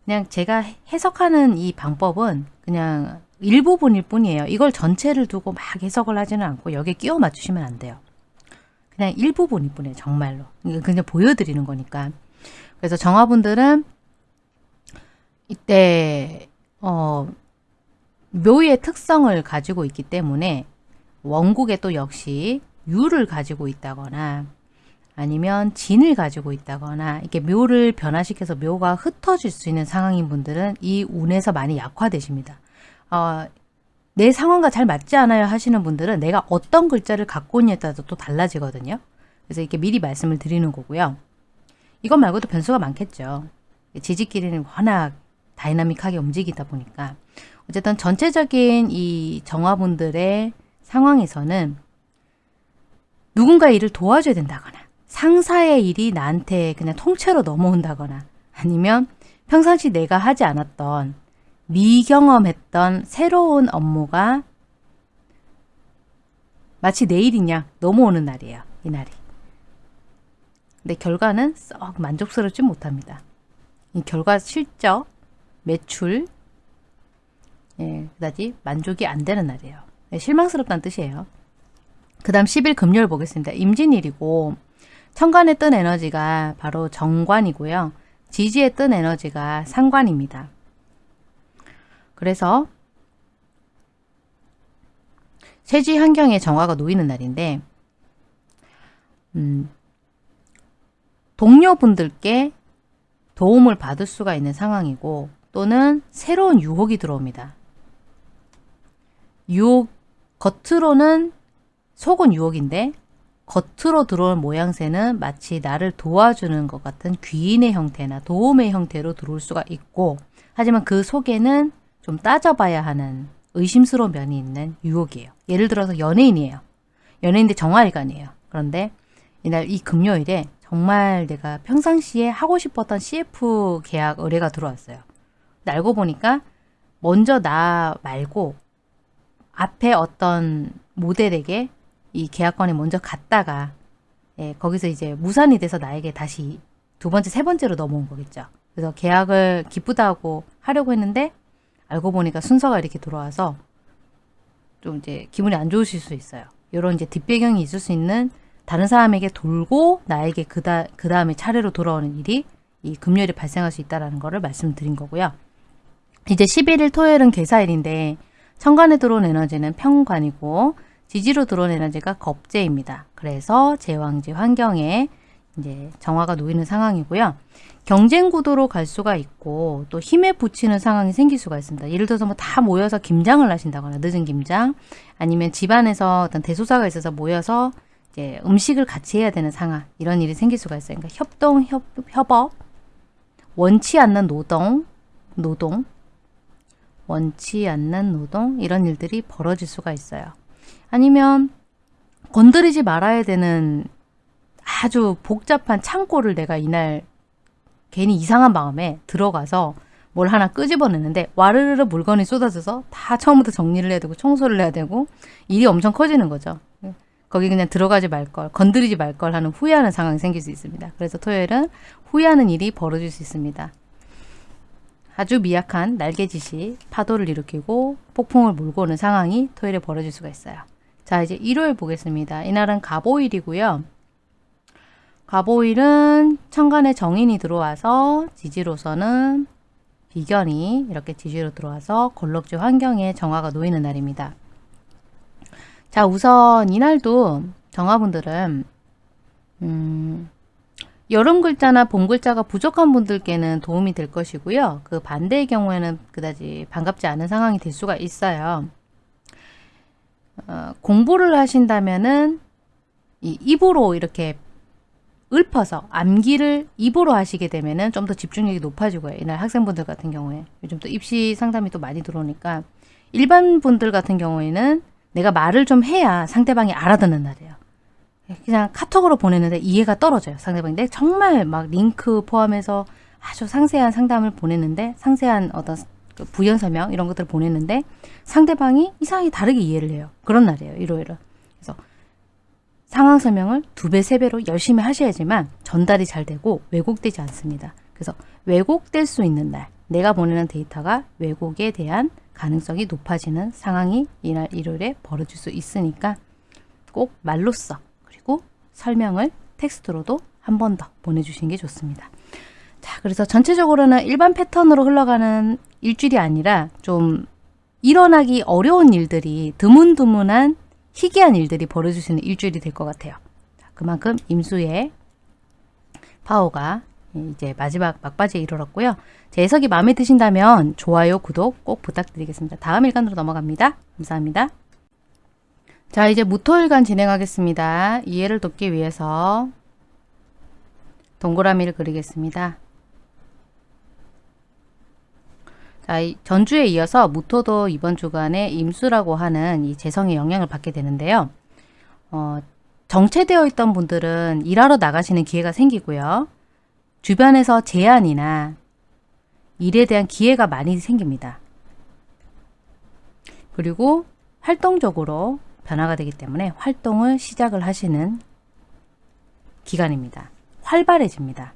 [SPEAKER 1] 그냥 제가 해석하는 이 방법은 그냥 일부분일 뿐이에요. 이걸 전체를 두고 막 해석을 하지는 않고 여기에 끼워 맞추시면 안 돼요. 그냥 일부분일 뿐이에요. 정말로. 그냥 보여드리는 거니까. 그래서 정화분들은 이때 어, 묘의 특성을 가지고 있기 때문에 원국에 또 역시 유를 가지고 있다거나 아니면 진을 가지고 있다거나 이렇게 묘를 변화시켜서 묘가 흩어질 수 있는 상황인 분들은 이 운에서 많이 약화되십니다. 어, 내 상황과 잘 맞지 않아요 하시는 분들은 내가 어떤 글자를 갖고 있냐에 따라서 또 달라지거든요. 그래서 이렇게 미리 말씀을 드리는 거고요. 이것 말고도 변수가 많겠죠. 지지끼리는 워낙 다이나믹하게 움직이다 보니까 어쨌든 전체적인 이 정화분들의 상황에서는 누군가 일을 도와줘야 된다거나 상사의 일이 나한테 그냥 통째로 넘어온다거나 아니면 평상시 내가 하지 않았던 미경험했던 새로운 업무가 마치 내일이냐 넘어오는 날이에요. 이 날이. 근데 결과는 썩 만족스럽지 못합니다. 이 결과 실적, 매출, 예, 그다지 만족이 안 되는 날이에요. 네, 실망스럽다는 뜻이에요. 그 다음 10일 금요일 보겠습니다. 임진일이고 천간에 뜬 에너지가 바로 정관이고요. 지지에 뜬 에너지가 상관입니다. 그래서 세지 환경에 정화가 놓이는 날인데 음, 동료분들께 도움을 받을 수가 있는 상황이고 또는 새로운 유혹이 들어옵니다. 유혹, 겉으로는 속은 유혹인데 겉으로 들어올 모양새는 마치 나를 도와주는 것 같은 귀인의 형태나 도움의 형태로 들어올 수가 있고 하지만 그 속에는 좀 따져봐야 하는 의심스러운 면이 있는 유혹이에요. 예를 들어서 연예인이에요. 연예인인데 정화일간이에요. 그런데 이날 이 금요일에 정말 내가 평상시에 하고 싶었던 CF 계약 의뢰가 들어왔어요. 알고 보니까 먼저 나 말고 앞에 어떤 모델에게 이 계약권이 먼저 갔다가 예, 거기서 이제 무산이 돼서 나에게 다시 두 번째, 세 번째로 넘어온 거겠죠. 그래서 계약을 기쁘다고 하려고 했는데 알고 보니까 순서가 이렇게 들어와서 좀 이제 기분이 안 좋으실 수 있어요. 이런 이제 뒷배경이 있을 수 있는 다른 사람에게 돌고 나에게 그다, 그 다음에 차례로 돌아오는 일이 이 금요일에 발생할 수 있다는 것을 말씀드린 거고요. 이제 11일 토요일은 개사일인데 천간에 들어온 에너지는 평관이고 지지로 에너지가 겁재입니다. 그래서 제왕지 환경에 이제 정화가 놓이는 상황이고요. 경쟁 구도로 갈 수가 있고 또 힘에 붙이는 상황이 생길 수가 있습니다. 예를 들어서 뭐 다 모여서 김장을 하신다거나 늦은 김장 아니면 집안에서 어떤 대소사가 있어서 모여서 이제 음식을 같이 해야 되는 상황 이런 일이 생길 수가 있어요. 그러니까 협동, 협, 협업, 원치 않는 노동, 노동, 원치 않는 노동 이런 일들이 벌어질 수가 있어요. 아니면 건드리지 말아야 되는 아주 복잡한 창고를 내가 이날 괜히 이상한 마음에 들어가서 뭘 하나 끄집어내는데 와르르르 물건이 쏟아져서 다 처음부터 정리를 해야 되고 청소를 해야 되고 일이 엄청 커지는 거죠. 거기 그냥 들어가지 말걸 건드리지 말 걸 하는 후회하는 상황이 생길 수 있습니다. 그래서 토요일은 후회하는 일이 벌어질 수 있습니다. 아주 미약한 날개짓이 파도를 일으키고 폭풍을 몰고 오는 상황이 토요일에 벌어질 수가 있어요. 자 이제 일요일 보겠습니다. 이날은 가보일이고요. 가보일은 천간에 정인이 들어와서 지지로서는 비견이 이렇게 지지로 들어와서 걸럭지 환경에 정화가 놓이는 날입니다. 자 우선 이날도 정화분들은 음, 여름 글자나 봄 글자가 부족한 분들께는 도움이 될 것이고요. 그 반대의 경우에는 그다지 반갑지 않은 상황이 될 수가 있어요. 어, 공부를 하신다면은 이 입으로 이렇게 읊어서 암기를 입으로 하시게 되면은 좀 더 집중력이 높아지고요. 이날 학생분들 같은 경우에 요즘 또 입시 상담이 또 많이 들어오니까 일반 분들 같은 경우에는 내가 말을 좀 해야 상대방이 알아듣는 날이에요. 그냥 카톡으로 보내는데 이해가 떨어져요. 상대방이. 내 정말 막 링크 포함해서 아주 상세한 상담을 보냈는데 상세한 어떤 그 부연 설명 이런 것들을 보냈는데 상대방이 이상하게 다르게 이해를 해요. 그런 날이에요. 일요일은. 그래서 상황 설명을 두 배, 세 배로 열심히 하셔야지만 전달이 잘 되고 왜곡되지 않습니다. 그래서 왜곡될 수 있는 날, 내가 보내는 데이터가 왜곡에 대한 가능성이 높아지는 상황이 이날 일요일에 벌어질 수 있으니까 꼭 말로써 그리고 설명을 텍스트로도 한 번 더 보내주시는 게 좋습니다. 자, 그래서 전체적으로는 일반 패턴으로 흘러가는 일주일이 아니라 좀 일어나기 어려운 일들이 드문드문한 희귀한 일들이 벌어질 수 있는 일주일이 될 것 같아요. 자, 그만큼 임수의 파워가 이제 마지막 막바지에 이르렀고요. 제 해석이 마음에 드신다면 좋아요, 구독 꼭 부탁드리겠습니다. 다음 일간으로 넘어갑니다. 감사합니다. 자 이제 무토일간 진행하겠습니다. 이해를 돕기 위해서 동그라미를 그리겠습니다. 자, 전주에 이어서 무토도 이번 주간에 임수라고 하는 이 재성의 영향을 받게 되는데요. 어, 정체되어 있던 분들은 일하러 나가시는 기회가 생기고요. 주변에서 제안이나 일에 대한 기회가 많이 생깁니다. 그리고 활동적으로 변화가 되기 때문에 활동을 시작을 하시는 기간입니다. 활발해집니다.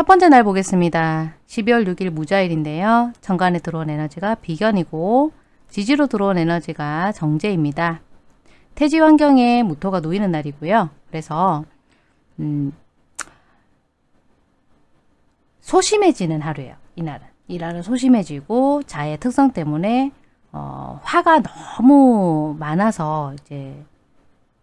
[SPEAKER 1] 첫 번째 날 보겠습니다. 12월 6일 무자일인데요. 정관에 들어온 에너지가 비견이고 지지로 들어온 에너지가 정제입니다. 태지 환경에 무토가 놓이는 날이고요. 그래서 음, 소심해지는 하루예요. 이날은. 이날은 소심해지고 자의 특성 때문에 어, 화가 너무 많아서 이제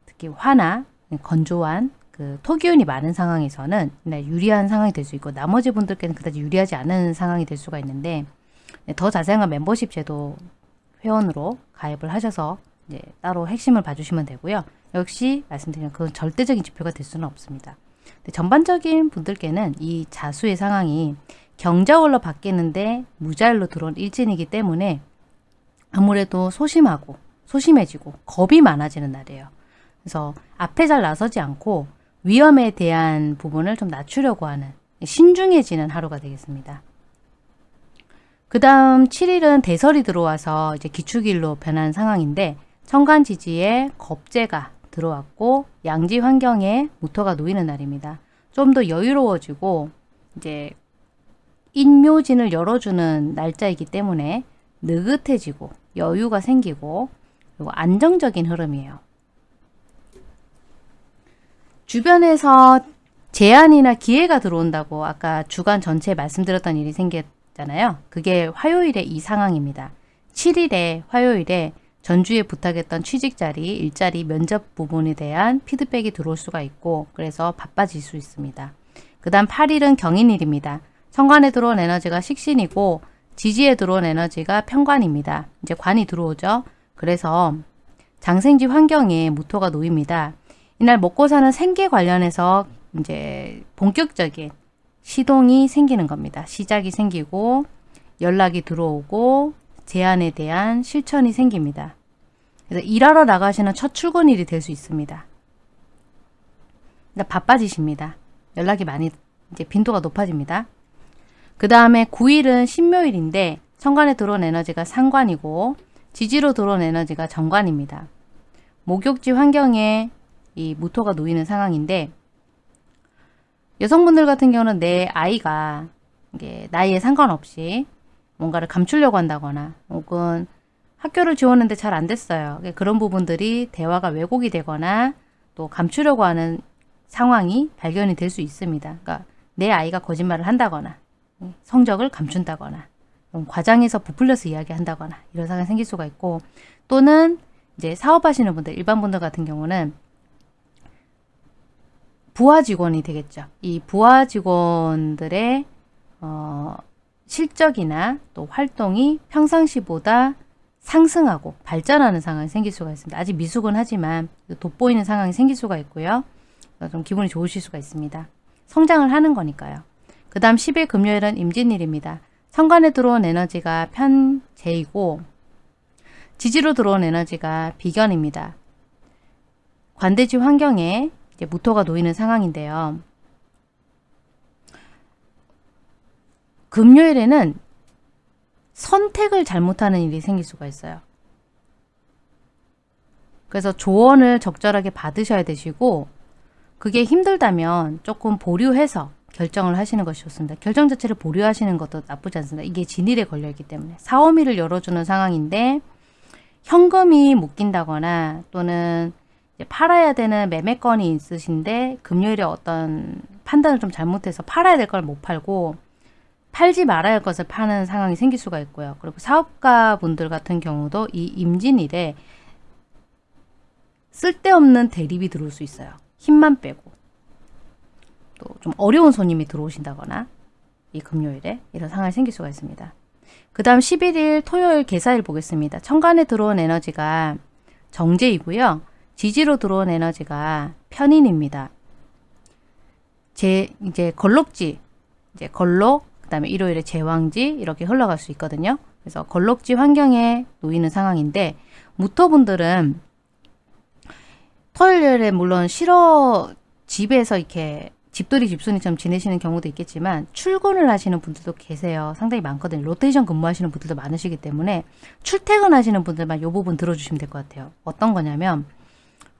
[SPEAKER 1] 특히 화나 건조한 그 토기운이 많은 상황에서는 유리한 상황이 될 수 있고 나머지 분들께는 그다지 유리하지 않은 상황이 될 수가 있는데 더 자세한 멤버십 제도 회원으로 가입을 하셔서 이제 따로 핵심을 봐주시면 되고요. 역시 말씀드린 그건 절대적인 지표가 될 수는 없습니다. 전반적인 분들께는 이 자수의 상황이 경자월로 바뀌는데 무자일로 들어온 일진이기 때문에 아무래도 소심하고 소심해지고 겁이 많아지는 날이에요. 그래서 앞에 잘 나서지 않고 위험에 대한 부분을 좀 낮추려고 하는 신중해지는 하루가 되겠습니다. 그 다음 7일은 대설이 들어와서 이제 기축일로 변한 상황인데 천간지지에 겁재가 들어왔고 양지 환경에 모터가 놓이는 날입니다. 좀 더 여유로워지고 이제 인묘진을 열어주는 날짜이기 때문에 느긋해지고 여유가 생기고 그리고 안정적인 흐름이에요. 주변에서 제안이나 기회가 들어온다고 아까 주간 전체에 말씀드렸던 일이 생겼잖아요. 그게 화요일에 이 상황입니다. 7일에 화요일에 전주에 부탁했던 취직자리, 일자리, 면접 부분에 대한 피드백이 들어올 수가 있고 그래서 바빠질 수 있습니다. 그 다음 8일은 경인일입니다. 천간에 들어온 에너지가 식신이고 지지에 들어온 에너지가 편관입니다. 이제 관이 들어오죠. 그래서 장생지 환경에 무토가 놓입니다. 이날 먹고 사는 생계 관련해서 이제 본격적인 시동이 생기는 겁니다. 시작이 생기고 연락이 들어오고 제안에 대한 실천이 생깁니다. 그래서 일하러 나가시는 첫 출근일이 될 수 있습니다. 바빠지십니다. 연락이 많이 이제 빈도가 높아집니다. 그 다음에 9일은 신묘일인데 천간에 들어온 에너지가 상관이고 지지로 들어온 에너지가 정관입니다. 목욕지 환경에 이 무토가 놓이는 상황인데 여성분들 같은 경우는 내 아이가 이게 나이에 상관없이 뭔가를 감추려고 한다거나 혹은 학교를 지웠는데 잘 안 됐어요. 그런 부분들이 대화가 왜곡이 되거나 또 감추려고 하는 상황이 발견이 될 수 있습니다. 그러니까 내 아이가 거짓말을 한다거나 성적을 감춘다거나 과장해서 부풀려서 이야기한다거나 이런 상황이 생길 수가 있고 또는 이제 사업하시는 분들 일반 분들 같은 경우는 부하 직원이 되겠죠. 이 부하 직원들의 어, 실적이나 또 활동이 평상시보다 상승하고 발전하는 상황이 생길 수가 있습니다. 아직 미숙은 하지만 돋보이는 상황이 생길 수가 있고요. 좀 기분이 좋으실 수가 있습니다. 성장을 하는 거니까요. 그 다음 10일 금요일은 임진일입니다. 천간에 들어온 에너지가 편재이고 지지로 들어온 에너지가 비견입니다. 관대지 환경에 이제 무토가 놓이는 상황인데요. 금요일에는 선택을 잘못하는 일이 생길 수가 있어요. 그래서 조언을 적절하게 받으셔야 되시고 그게 힘들다면 조금 보류해서 결정을 하시는 것이 좋습니다. 결정 자체를 보류하시는 것도 나쁘지 않습니다. 이게 진일에 걸려있기 때문에 사오미를 열어주는 상황인데 현금이 묶인다거나 또는 팔아야 되는 매매건이 있으신데 금요일에 어떤 판단을 좀 잘못해서 팔아야 될 걸 못 팔고 팔지 말아야 할 것을 파는 상황이 생길 수가 있고요. 그리고 사업가 분들 같은 경우도 이 임진일에 쓸데없는 대립이 들어올 수 있어요. 힘만 빼고. 또 좀 어려운 손님이 들어오신다거나 이 금요일에 이런 상황이 생길 수가 있습니다. 그 다음 11일 토요일 개사일 보겠습니다. 천간에 들어온 에너지가 정제이고요. 지지로 들어온 에너지가 편인입니다. 제 이제 걸록지 이제 걸록 그 다음에 일요일에 제왕지 이렇게 흘러갈 수 있거든요. 그래서 걸록지 환경에 놓이는 상황인데 무토분들은 토요일에 물론 싫어 집에서 이렇게 집돌이 집순이처럼 지내시는 경우도 있겠지만 출근을 하시는 분들도 계세요. 상당히 많거든요. 로테이션 근무하시는 분들도 많으시기 때문에 출퇴근하시는 분들만 이 부분 들어주시면 될 것 같아요. 어떤 거냐면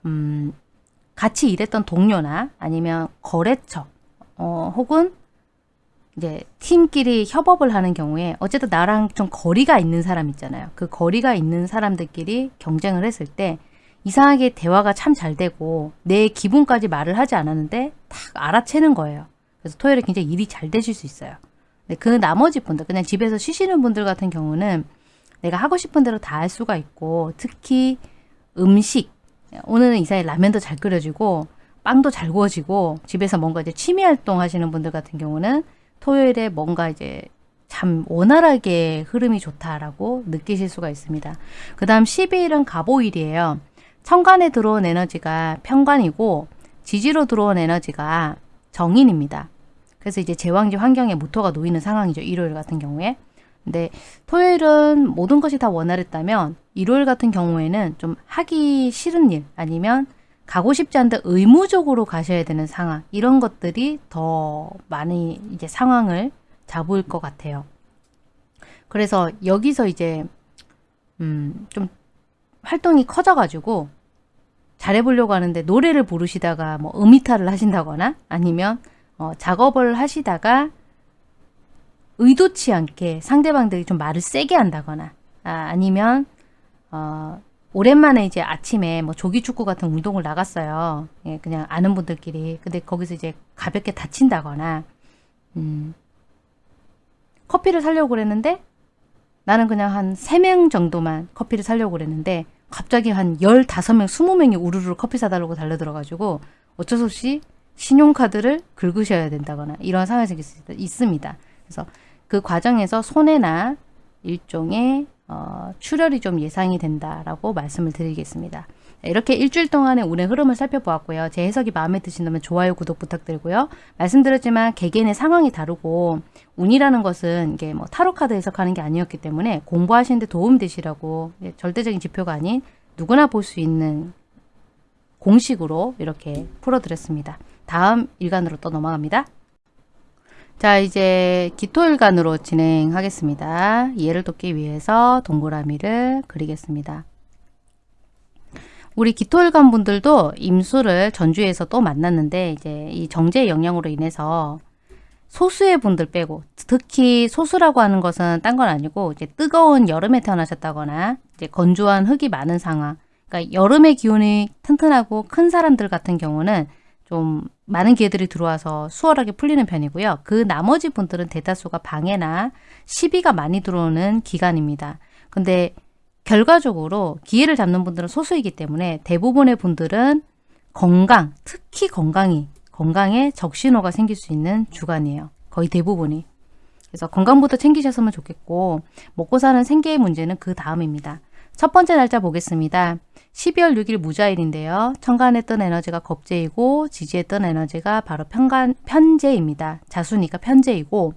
[SPEAKER 1] 음, 같이 일했던 동료나 아니면 거래처 어, 혹은 이제 팀끼리 협업을 하는 경우에 어쨌든 나랑 좀 거리가 있는 사람 있잖아요. 그 거리가 있는 사람들끼리 경쟁을 했을 때 이상하게 대화가 참 잘 되고 내 기분까지 말을 하지 않았는데 딱 알아채는 거예요. 그래서 토요일에 굉장히 일이 잘 되실 수 있어요. 그 나머지 분들 그냥 집에서 쉬시는 분들 같은 경우는 내가 하고 싶은 대로 다 할 수가 있고 특히 음식 오늘은 이사에 라면도 잘 끓여지고 빵도 잘 구워지고 집에서 뭔가 이제 취미 활동 하시는 분들 같은 경우는 토요일에 뭔가 이제 참 원활하게 흐름이 좋다라고 느끼실 수가 있습니다. 그 다음 12일은 가보일이에요. 천간에 들어온 에너지가 편관이고 지지로 들어온 에너지가 정인입니다. 그래서 이제 제왕지 환경에 무토가 놓이는 상황이죠. 일요일 같은 경우에. 근데 토요일은 모든 것이 다 원활했다면 일요일 같은 경우에는 좀 하기 싫은 일 아니면 가고 싶지 않은데 의무적으로 가셔야 되는 상황 이런 것들이 더 많이 이제 상황을 잡을 것 같아요. 그래서 여기서 이제 음 좀 활동이 커져가지고 잘해보려고 하는데 노래를 부르시다가 뭐 음이탈을 하신다거나 아니면 어, 작업을 하시다가 의도치 않게 상대방들이 좀 말을 세게 한다거나 아, 아니면 어, 오랜만에 이제 아침에 뭐 조기축구 같은 운동을 나갔어요. 예, 그냥 아는 분들끼리. 근데 거기서 이제 가볍게 다친다거나 음, 커피를 사려고 그랬는데 나는 그냥 한 3명 정도만 커피를 사려고 그랬는데 갑자기 한 15명, 20명이 우르르 커피 사달라고 달려들어가지고 어쩔 수 없이 신용카드를 긁으셔야 된다거나 이런 상황이 생길 수 있습니다. 그래서 그 과정에서 손해나 일종의 어, 출혈이 좀 예상이 된다라고 말씀을 드리겠습니다. 이렇게 일주일 동안의 운의 흐름을 살펴보았고요. 제 해석이 마음에 드신다면 좋아요, 구독 부탁드리고요. 말씀드렸지만 개개인의 상황이 다르고 운이라는 것은 이게 뭐 타로 카드 해석하는 게 아니었기 때문에 공부하시는데 도움 되시라고 절대적인 지표가 아닌 누구나 볼 수 있는 공식으로 이렇게 풀어드렸습니다. 다음 일간으로 또 넘어갑니다. 자 이제 기토일간으로 진행하겠습니다. 이해를 돕기 위해서 동그라미를 그리겠습니다. 우리 기토일관 분들도 임수를 전주에서 또 만났는데 이제 이 정제의 영향으로 인해서 소수의 분들 빼고 특히 소수라고 하는 것은 딴 건 아니고 이제 뜨거운 여름에 태어나셨다거나 이제 건조한 흙이 많은 상황 그러니까 여름의 기온이 튼튼하고 큰 사람들 같은 경우는 좀 많은 기회들이 들어와서 수월하게 풀리는 편이고요. 그 나머지 분들은 대다수가 방해나 시비가 많이 들어오는 기간입니다. 근데 결과적으로 기회를 잡는 분들은 소수이기 때문에 대부분의 분들은 건강, 특히 건강이 건강에 적신호가 생길 수 있는 주간이에요. 거의 대부분이. 그래서 건강부터 챙기셨으면 좋겠고 먹고 사는 생계의 문제는 그 다음입니다. 첫 번째 날짜 보겠습니다. 12월 6일 무자일인데요. 천간에 뜬 에너지가 겁재이고 지지에 뜬 에너지가 바로 편간, 편재입니다. 자수니까 편재이고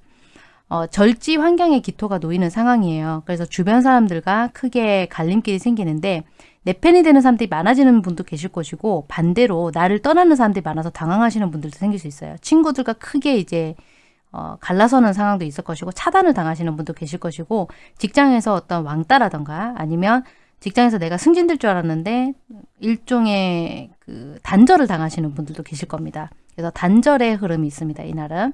[SPEAKER 1] 어, 절지 환경에 기토가 놓이는 상황이에요. 그래서 주변 사람들과 크게 갈림길이 생기는데 내 편이 되는 사람들이 많아지는 분도 계실 것이고 반대로 나를 떠나는 사람들이 많아서 당황하시는 분들도 생길 수 있어요. 친구들과 크게 이제 어, 갈라서는 상황도 있을 것이고 차단을 당하시는 분도 계실 것이고 직장에서 어떤 왕따라던가 아니면 직장에서 내가 승진될 줄 알았는데 일종의 그 단절을 당하시는 분들도 계실 겁니다. 그래서 단절의 흐름이 있습니다. 이날은.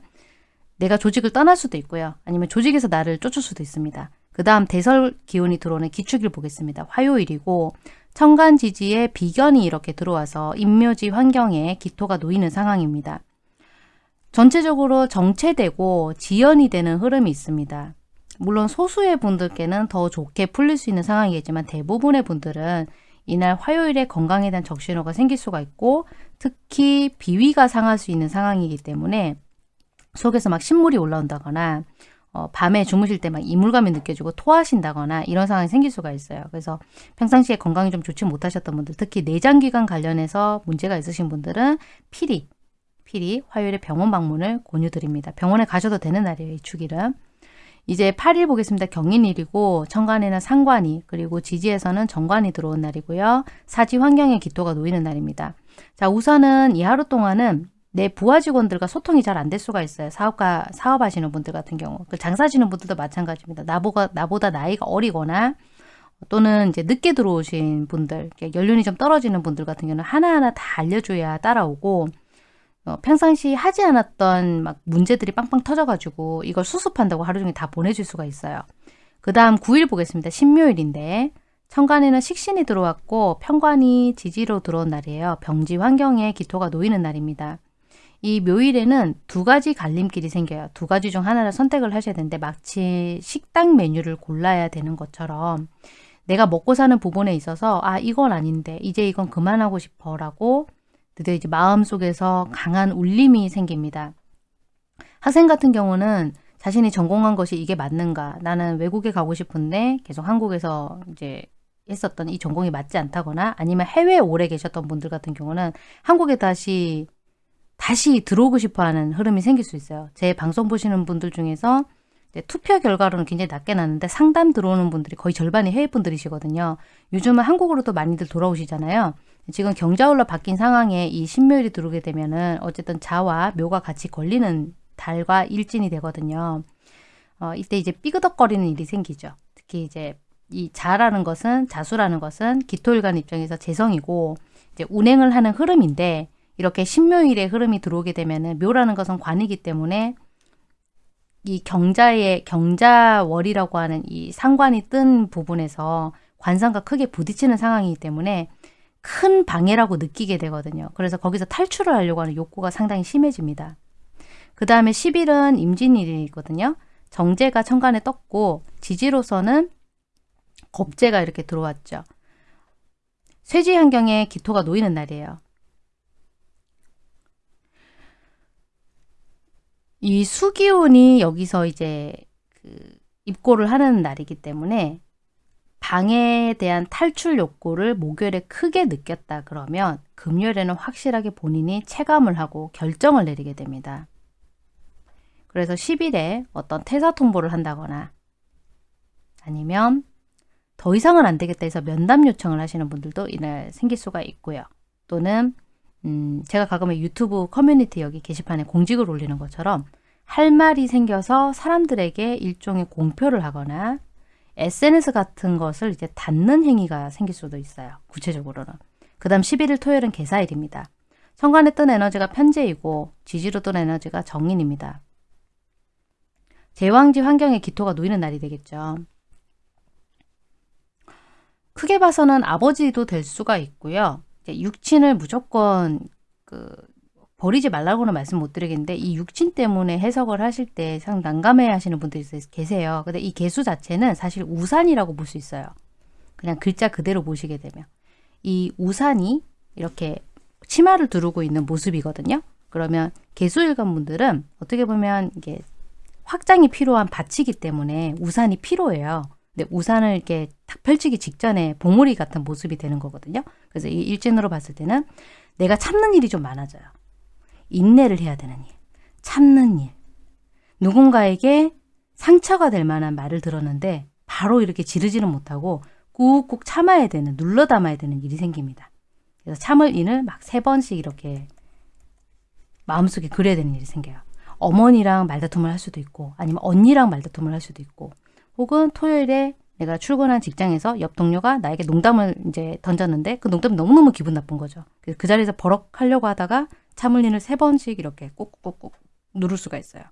[SPEAKER 1] 내가 조직을 떠날 수도 있고요. 아니면 조직에서 나를 쫓을 수도 있습니다. 그 다음 대설 기운이 들어오는 기축일 보겠습니다. 화요일이고 천간 지지에 비견이 이렇게 들어와서 인묘지 환경에 기토가 놓이는 상황입니다. 전체적으로 정체되고 지연이 되는 흐름이 있습니다. 물론 소수의 분들께는 더 좋게 풀릴 수 있는 상황이겠지만 대부분의 분들은 이날 화요일에 건강에 대한 적신호가 생길 수가 있고 특히 비위가 상할 수 있는 상황이기 때문에 속에서 막 신물이 올라온다거나 어, 밤에 주무실 때 막 이물감이 느껴지고 토하신다거나 이런 상황이 생길 수가 있어요. 그래서 평상시에 건강이 좀 좋지 못하셨던 분들 특히 내장기관 관련해서 문제가 있으신 분들은 필히 필히 화요일에 병원 방문을 권유드립니다. 병원에 가셔도 되는 날이에요. 이 축일은. 이제 8일 보겠습니다. 경인일이고 천간에는 상관이 그리고 지지에서는 정관이 들어온 날이고요. 사지 환경에 기토가 놓이는 날입니다. 자 우선은 이 하루 동안은 내 부하 직원들과 소통이 잘 안 될 수가 있어요. 사업가 사업하시는 분들 같은 경우 그 장사하시는 분들도 마찬가지입니다. 나보다 나보다 나이가 어리거나 또는 이제 늦게 들어오신 분들 연륜이 좀 떨어지는 분들 같은 경우는 하나하나 다 알려줘야 따라오고 어, 평상시 하지 않았던 막 문제들이 빵빵 터져가지고 이걸 수습한다고 하루 종일 다 보내줄 수가 있어요. 그 다음 9일 보겠습니다. 신묘일인데 천간에는 식신이 들어왔고 편관이 지지로 들어온 날이에요. 병지 환경에 기토가 놓이는 날입니다. 이 묘일에는 두 가지 갈림길이 생겨요. 두 가지 중 하나를 선택을 하셔야 되는데 마치 식당 메뉴를 골라야 되는 것처럼 내가 먹고 사는 부분에 있어서 아 이건 아닌데 이제 이건 그만하고 싶어 라고 드디어 이제 마음속에서 강한 울림이 생깁니다. 학생 같은 경우는 자신이 전공한 것이 이게 맞는가 나는 외국에 가고 싶은데 계속 한국에서 이제 했었던 이 전공이 맞지 않다거나 아니면 해외에 오래 계셨던 분들 같은 경우는 한국에 다시 다시 들어오고 싶어하는 흐름이 생길 수 있어요. 제 방송 보시는 분들 중에서 투표 결과로는 굉장히 낮게 나는데 상담 들어오는 분들이 거의 절반이 해외 분들이시거든요. 요즘은 한국으로도 많이들 돌아오시잖아요. 지금 경자월로 바뀐 상황에 이 신묘일이 들어오게 되면은 어쨌든 자와 묘가 같이 걸리는 달과 일진이 되거든요. 어, 이때 이제 삐그덕거리는 일이 생기죠. 특히 이제 이 자라는 것은 자수라는 것은 기토일간 입장에서 재성이고 이제 운행을 하는 흐름인데 이렇게 신묘일의 흐름이 들어오게 되면은 묘라는 것은 관이기 때문에 이 경자의 경자월이라고 하는 이 상관이 뜬 부분에서 관상과 크게 부딪히는 상황이기 때문에 큰 방해라고 느끼게 되거든요. 그래서 거기서 탈출을 하려고 하는 욕구가 상당히 심해집니다. 그 다음에 10일은 임진일이거든요. 정제가 천간에 떴고 지지로서는 겁재가 이렇게 들어왔죠. 쇠지 환경에 기토가 놓이는 날이에요. 이 수기운이 여기서 이제 그 입고를 하는 날이기 때문에 방해에 대한 탈출 욕구를 목요일에 크게 느꼈다 그러면 금요일에는 확실하게 본인이 체감을 하고 결정을 내리게 됩니다. 그래서 10일에 어떤 퇴사 통보를 한다거나 아니면 더 이상은 안 되겠다 해서 면담 요청을 하시는 분들도 이날 생길 수가 있고요. 또는 음, 제가 가끔은 유튜브 커뮤니티 여기 게시판에 공직을 올리는 것처럼 할 말이 생겨서 사람들에게 일종의 공표를 하거나 SNS 같은 것을 이제 닫는 행위가 생길 수도 있어요. 구체적으로는. 그 다음 11일 토요일은 개사일입니다. 천간에 뜬 에너지가 편재이고 지지로 뜬 에너지가 정인입니다. 제왕지 환경에 기토가 놓이는 날이 되겠죠. 크게 봐서는 아버지도 될 수가 있고요. 육친을 무조건 그 버리지 말라고는 말씀 못 드리겠는데 이 육친 때문에 해석을 하실 때 상 난감해 하시는 분들이 계세요. 근데 이 개수 자체는 사실 우산이라고 볼 수 있어요. 그냥 글자 그대로 보시게 되면. 이 우산이 이렇게 치마를 두르고 있는 모습이거든요. 그러면 개수일관 분들은 어떻게 보면 이게 확장이 필요한 밭이기 때문에 우산이 필요해요. 근데 우산을 이렇게 탁 펼치기 직전에 봉우리 같은 모습이 되는 거거든요. 그래서 이 일진으로 봤을 때는 내가 참는 일이 좀 많아져요. 인내를 해야 되는 일, 참는 일. 누군가에게 상처가 될 만한 말을 들었는데 바로 이렇게 지르지는 못하고 꾹꾹 참아야 되는, 눌러 담아야 되는 일이 생깁니다. 그래서 참을 일을 막 세 번씩 이렇게 마음속에 그려야 되는 일이 생겨요. 어머니랑 말다툼을 할 수도 있고 아니면 언니랑 말다툼을 할 수도 있고 혹은 토요일에 내가 출근한 직장에서 옆 동료가 나에게 농담을 이제 던졌는데 그 농담이 너무너무 기분 나쁜 거죠. 그 자리에서 버럭 하려고 하다가 참을린을 세 번씩 이렇게 꾹꾹꾹 누를 수가 있어요.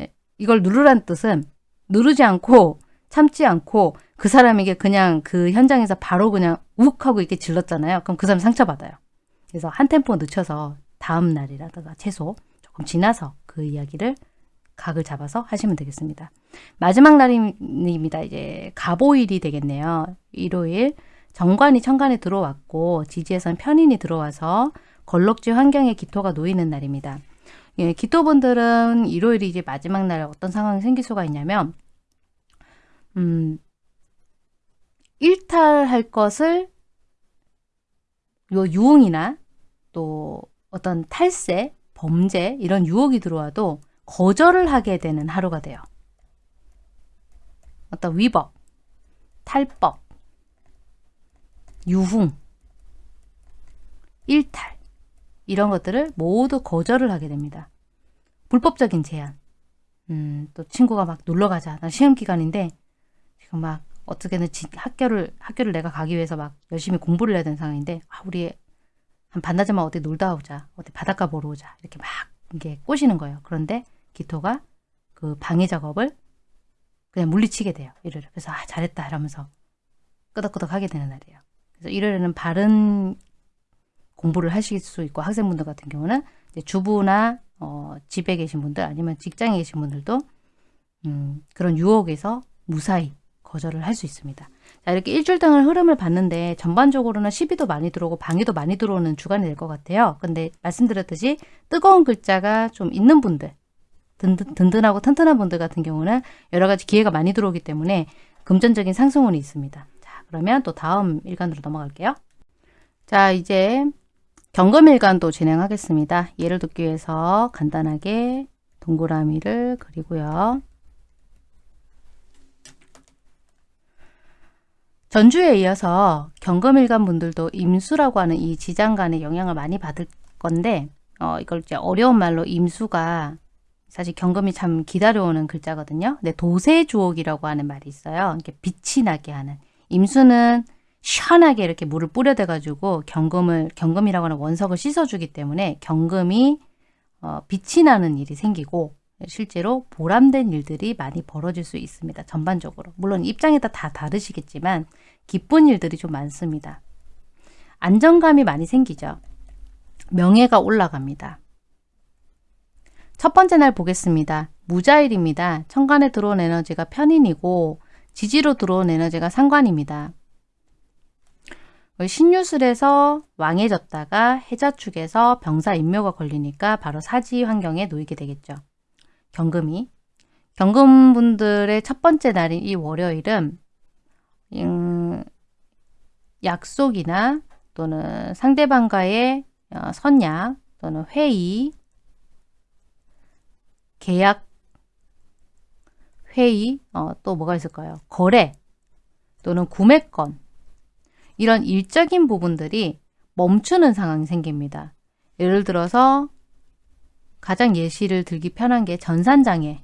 [SPEAKER 1] 예, 이걸 누르란 뜻은 누르지 않고 참지 않고 그 사람에게 그냥 그 현장에서 바로 그냥 욱 하고 이렇게 질렀잖아요. 그럼 그 사람 상처받아요. 그래서 한 템포 늦춰서 다음 날이라든가 최소 그럼 지나서 그 이야기를 각을 잡아서 하시면 되겠습니다. 마지막 날입니다. 이제 가보일이 되겠네요. 일요일 정관이 천간에 들어왔고 지지에선 편인이 들어와서 걸럭지 환경에 기토가 놓이는 날입니다. 예, 기토분들은 일요일이 이제 마지막 날 어떤 상황이 생길 수가 있냐면 음, 일탈할 것을 요 유흥이나 또 어떤 탈세, 범죄 이런 유혹이 들어와도 거절을 하게 되는 하루가 돼요. 어떤 위법, 탈법, 유흥, 일탈 이런 것들을 모두 거절을 하게 됩니다. 불법적인 제한. 음, 또 친구가 막 놀러 가자. 나 시험 기간인데 지금 막 어떻게든 지, 학교를 학교를 내가 가기 위해서 막 열심히 공부를 해야 되는 상황인데 아, 우리 한 반나절만 어디 놀다 오자. 어디 바닷가 보러 오자. 이렇게 막 이게 꼬시는 거예요. 그런데 기토가 그 방해 작업을 그냥 물리치게 돼요. 일요일. 그래서 아 잘했다 이러면서 끄덕끄덕 하게 되는 날이에요. 그래서 일요일에는 바른 공부를 하실 수 있고 학생분들 같은 경우는 주부나 어, 집에 계신 분들 아니면 직장에 계신 분들도 음, 그런 유혹에서 무사히 거절을 할 수 있습니다. 자 이렇게 일주일 동안 흐름을 봤는데 전반적으로는 시비도 많이 들어오고 방해도 많이 들어오는 주간이 될 것 같아요. 근데 말씀드렸듯이 뜨거운 글자가 좀 있는 분들 든든, 든든 하고 튼튼한 분들 같은 경우는 여러 가지 기회가 많이 들어오기 때문에 금전적인 상승운이 있습니다. 자 그러면 또 다음 일간으로 넘어갈게요. 자 이제 경금일간도 진행하겠습니다. 예를 듣기 위해서 간단하게 동그라미를 그리고요. 전주에 이어서 경금일간 분들도 임수라고 하는 이 지장간의 영향을 많이 받을 건데 어, 이걸 이제 어려운 말로 임수가 사실 경금이 참 기다려오는 글자거든요. 근데 도세주옥이라고 하는 말이 있어요. 이렇게 빛이 나게 하는 임수는 시원하게 이렇게 물을 뿌려대 가지고 경금을 경금이라고 하는 원석을 씻어주기 때문에 경금이 어, 빛이 나는 일이 생기고 실제로 보람된 일들이 많이 벌어질 수 있습니다. 전반적으로. 물론 입장에 따라 다 다르시겠지만 기쁜 일들이 좀 많습니다. 안정감이 많이 생기죠. 명예가 올라갑니다. 첫 번째 날 보겠습니다. 무자일입니다. 천간에 들어온 에너지가 편인이고 지지로 들어온 에너지가 상관입니다. 신유술에서 왕해졌다가 해자축에서 병사 인묘가 걸리니까 바로 사지 환경에 놓이게 되겠죠. 경금이. 경금분들의 첫 번째 날인 이 월요일은 음, 약속이나 또는 상대방과의 어, 선약 또는 회의, 계약, 회의, 어, 또 뭐가 있을까요? 거래 또는 구매권 이런 일적인 부분들이 멈추는 상황이 생깁니다. 예를 들어서 가장 예시를 들기 편한 게 전산장애.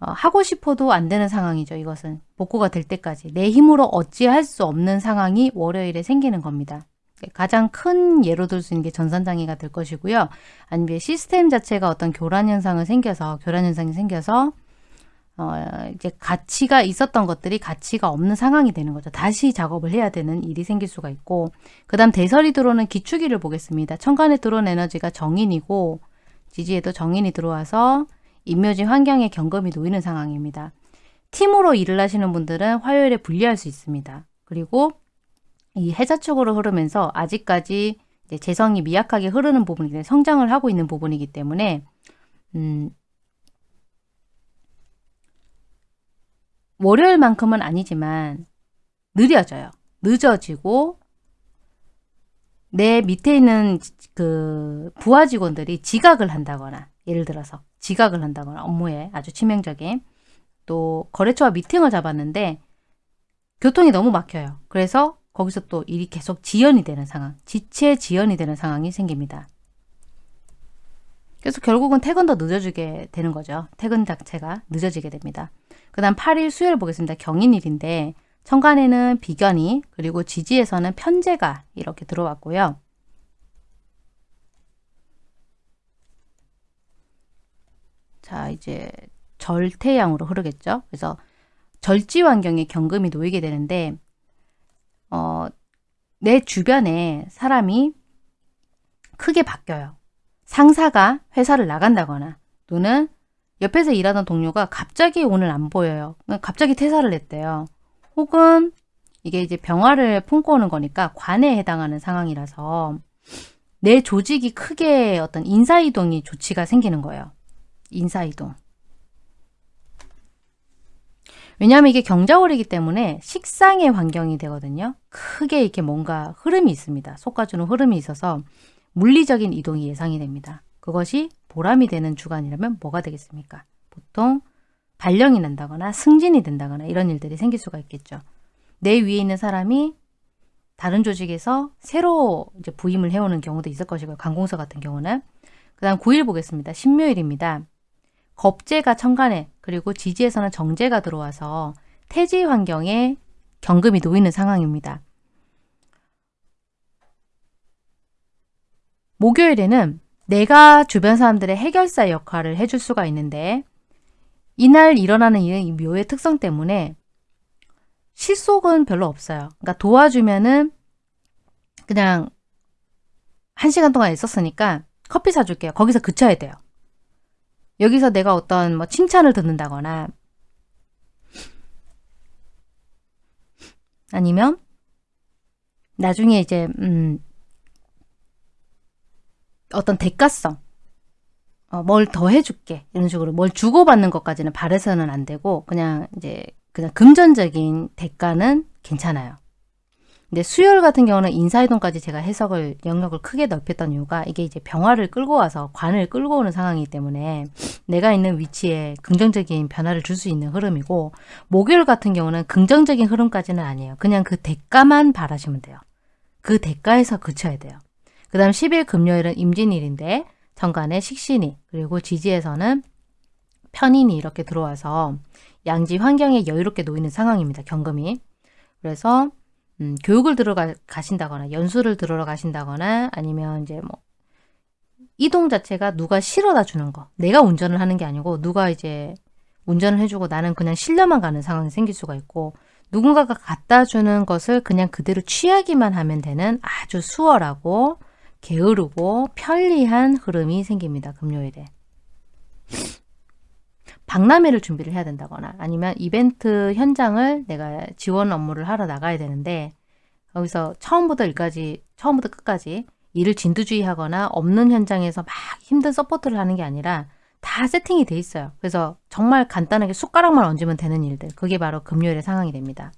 [SPEAKER 1] 어, 하고 싶어도 안 되는 상황이죠. 이것은 복구가 될 때까지 내 힘으로 어찌할 수 없는 상황이 월요일에 생기는 겁니다. 가장 큰 예로 들 수 있는 게 전산장애가 될 것이고요. 아니면 시스템 자체가 어떤 교란 현상을 생겨서 교란 현상이 생겨서 어, 이제 가치가 있었던 것들이 가치가 없는 상황이 되는 거죠. 다시 작업을 해야 되는 일이 생길 수가 있고 그 다음 대설이 들어오는 기축일을 보겠습니다. 천간에 들어온 에너지가 정인이고 지지에도 정인이 들어와서 인묘지 환경에 경금이 놓이는 상황입니다. 팀으로 일을 하시는 분들은 화요일에 분리할 수 있습니다. 그리고 이 해자 쪽으로 흐르면서 아직까지 재성이 미약하게 흐르는 부분이 성장을 하고 있는 부분이기 때문에 음, 월요일만큼은 아니지만 느려져요. 늦어지고 내 밑에 있는 그 부하 직원들이 지각을 한다거나 예를 들어서 지각을 한다거나 업무에 아주 치명적인 또 거래처와 미팅을 잡았는데 교통이 너무 막혀요. 그래서 거기서 또 일이 계속 지연이 되는 상황, 지체 지연이 되는 상황이 생깁니다. 그래서 결국은 퇴근도 늦어지게 되는 거죠. 퇴근 자체가 늦어지게 됩니다. 그 다음 8일 수요일 보겠습니다. 경인일인데 천간에는 비견이 그리고 지지에서는 편제가 이렇게 들어왔고요. 자 이제 절태양으로 흐르겠죠. 그래서 절지 환경에 경금이 놓이게 되는데 어, 내 주변에 사람이 크게 바뀌어요. 상사가 회사를 나간다거나 또는 옆에서 일하던 동료가 갑자기 오늘 안 보여요. 갑자기 퇴사를 했대요. 혹은 이게 이제 병화를 품고 오는 거니까 관에 해당하는 상황이라서 내 조직이 크게 어떤 인사이동이 조치가 생기는 거예요. 인사이동. 왜냐하면 이게 경자월이기 때문에 식상의 환경이 되거든요. 크게 이렇게 뭔가 흐름이 있습니다. 솎아주는 흐름이 있어서 물리적인 이동이 예상이 됩니다. 그것이 보람이 되는 주간이라면 뭐가 되겠습니까? 보통 발령이 난다거나 승진이 된다거나 이런 일들이 생길 수가 있겠죠. 내 위에 있는 사람이 다른 조직에서 새로 이제 부임을 해오는 경우도 있을 것이고요. 관공서 같은 경우는. 그 다음 9일 보겠습니다. 신묘일입니다. 겁재가 천간에 그리고 지지에서는 정제가 들어와서 태지 환경에 경금이 놓이는 상황입니다. 목요일에는 내가 주변 사람들의 해결사 역할을 해줄 수가 있는데 이날 일어나는 일은 이 묘의 특성 때문에 실속은 별로 없어요. 그러니까 도와주면은 그냥 한 시간 동안 있었으니까 커피 사줄게요. 거기서 그쳐야 돼요. 여기서 내가 어떤 뭐 칭찬을 듣는다거나 아니면 나중에 이제 음 어떤 대가성 어, 뭘 더 해줄게 이런 식으로 뭘 주고받는 것까지는 바래서는 안 되고 그냥 이제 그냥 금전적인 대가는 괜찮아요. 근데 수요일 같은 경우는 인사이동까지 제가 해석을 영역을 크게 넓혔던 이유가 이게 이제 병화를 끌고 와서 관을 끌고 오는 상황이기 때문에 내가 있는 위치에 긍정적인 변화를 줄 수 있는 흐름이고 목요일 같은 경우는 긍정적인 흐름까지는 아니에요. 그냥 그 대가만 바라시면 돼요. 그 대가에서 그쳐야 돼요. 그 다음 10일 금요일은 임진일인데 정간에 식신이 그리고 지지에서는 편인이 이렇게 들어와서 양지 환경에 여유롭게 놓이는 상황입니다. 경금이. 그래서 음, 교육을 들어가 가신다거나 연수를 들어러 가신다거나 아니면 이제 뭐 이동 자체가 누가 실어다 주는 거. 내가 운전을 하는 게 아니고 누가 이제 운전을 해주고 나는 그냥 실려만 가는 상황이 생길 수가 있고 누군가가 갖다 주는 것을 그냥 그대로 취하기만 하면 되는 아주 수월하고 게으르고 편리한 흐름이 생깁니다. 금요일에. 박람회를 준비를 해야 된다거나 아니면 이벤트 현장을 내가 지원 업무를 하러 나가야 되는데 거기서 처음부터 일까지 처음부터 끝까지 일을 진두주의하거나 없는 현장에서 막 힘든 support를 하는 게 아니라 다 세팅이 돼 있어요. 그래서 정말 간단하게 숟가락만 얹으면 되는 일들 그게 바로 금요일의 상황이 됩니다.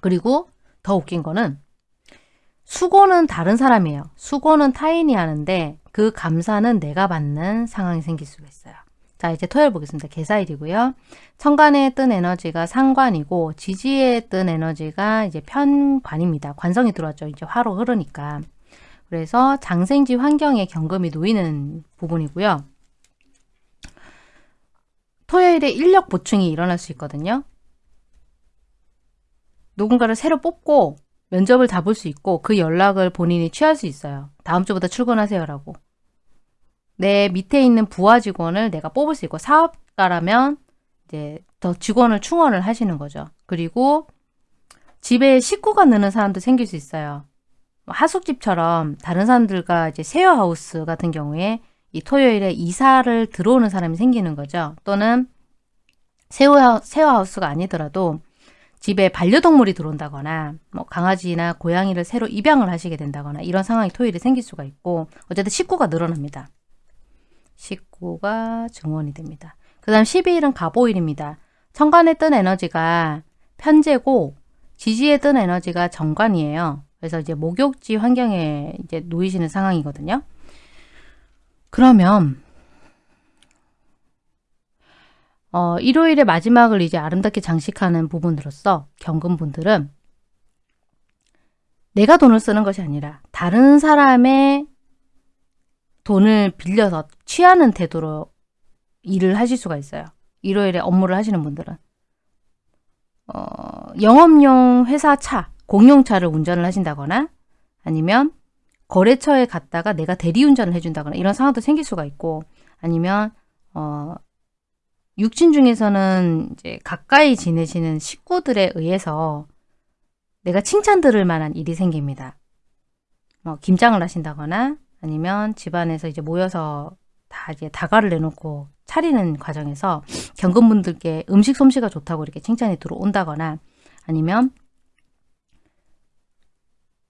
[SPEAKER 1] 그리고 더 웃긴 거는 수고는 다른 사람이에요. 수고는 타인이 하는데 그 감사는 내가 받는 상황이 생길 수가 있어요. 자 이제 토요일 보겠습니다. 계사일이고요. 천간에 뜬 에너지가 상관이고 지지에 뜬 에너지가 이제 편관입니다. 관성이 들어왔죠. 이제 화로 흐르니까. 그래서 장생지 환경에 경금이 놓이는 부분이고요. 토요일에 인력 보충이 일어날 수 있거든요. 누군가를 새로 뽑고 면접을 다볼수 있고 그 연락을 본인이 취할 수 있어요. 다음 주부터 출근하세요라고. 내 밑에 있는 부하 직원을 내가 뽑을 수 있고 사업가라면 이제 더 직원을 충원을 하시는 거죠. 그리고 집에 식구가 느는 사람도 생길 수 있어요. 뭐 하숙집처럼 다른 사람들과 이제 쉐어하우스 같은 경우에 이 토요일에 이사를 들어오는 사람이 생기는 거죠. 또는 쉐어하우스가 아니더라도 집에 반려동물이 들어온다거나 뭐 강아지나 고양이를 새로 입양을 하시게 된다거나 이런 상황이 토요일에 생길 수가 있고 어쨌든 식구가 늘어납니다. 19가 증원이 됩니다. 그 다음 12일은 가보일입니다. 천간에 뜬 에너지가 편제고 지지에 뜬 에너지가 정관이에요. 그래서 이제 목욕지 환경에 이제 놓이시는 상황이거든요. 그러면 어, 일요일의 마지막을 이제 아름답게 장식하는 부분으로서 경금분들은 내가 돈을 쓰는 것이 아니라 다른 사람의 돈을 빌려서 취하는 태도로 일을 하실 수가 있어요. 일요일에 업무를 하시는 분들은. 어, 영업용 회사 차, 공용차를 운전을 하신다거나 아니면 거래처에 갔다가 내가 대리운전을 해준다거나 이런 상황도 생길 수가 있고 아니면 어, 육친 중에서는 이제 가까이 지내시는 식구들에 의해서 내가 칭찬 들을 만한 일이 생깁니다. 뭐 김장을 하신다거나 아니면 집안에서 이제 모여서 다 이제 다가를 내놓고 차리는 과정에서 경금분들께 음식 솜씨가 좋다고 이렇게 칭찬이 들어온다거나 아니면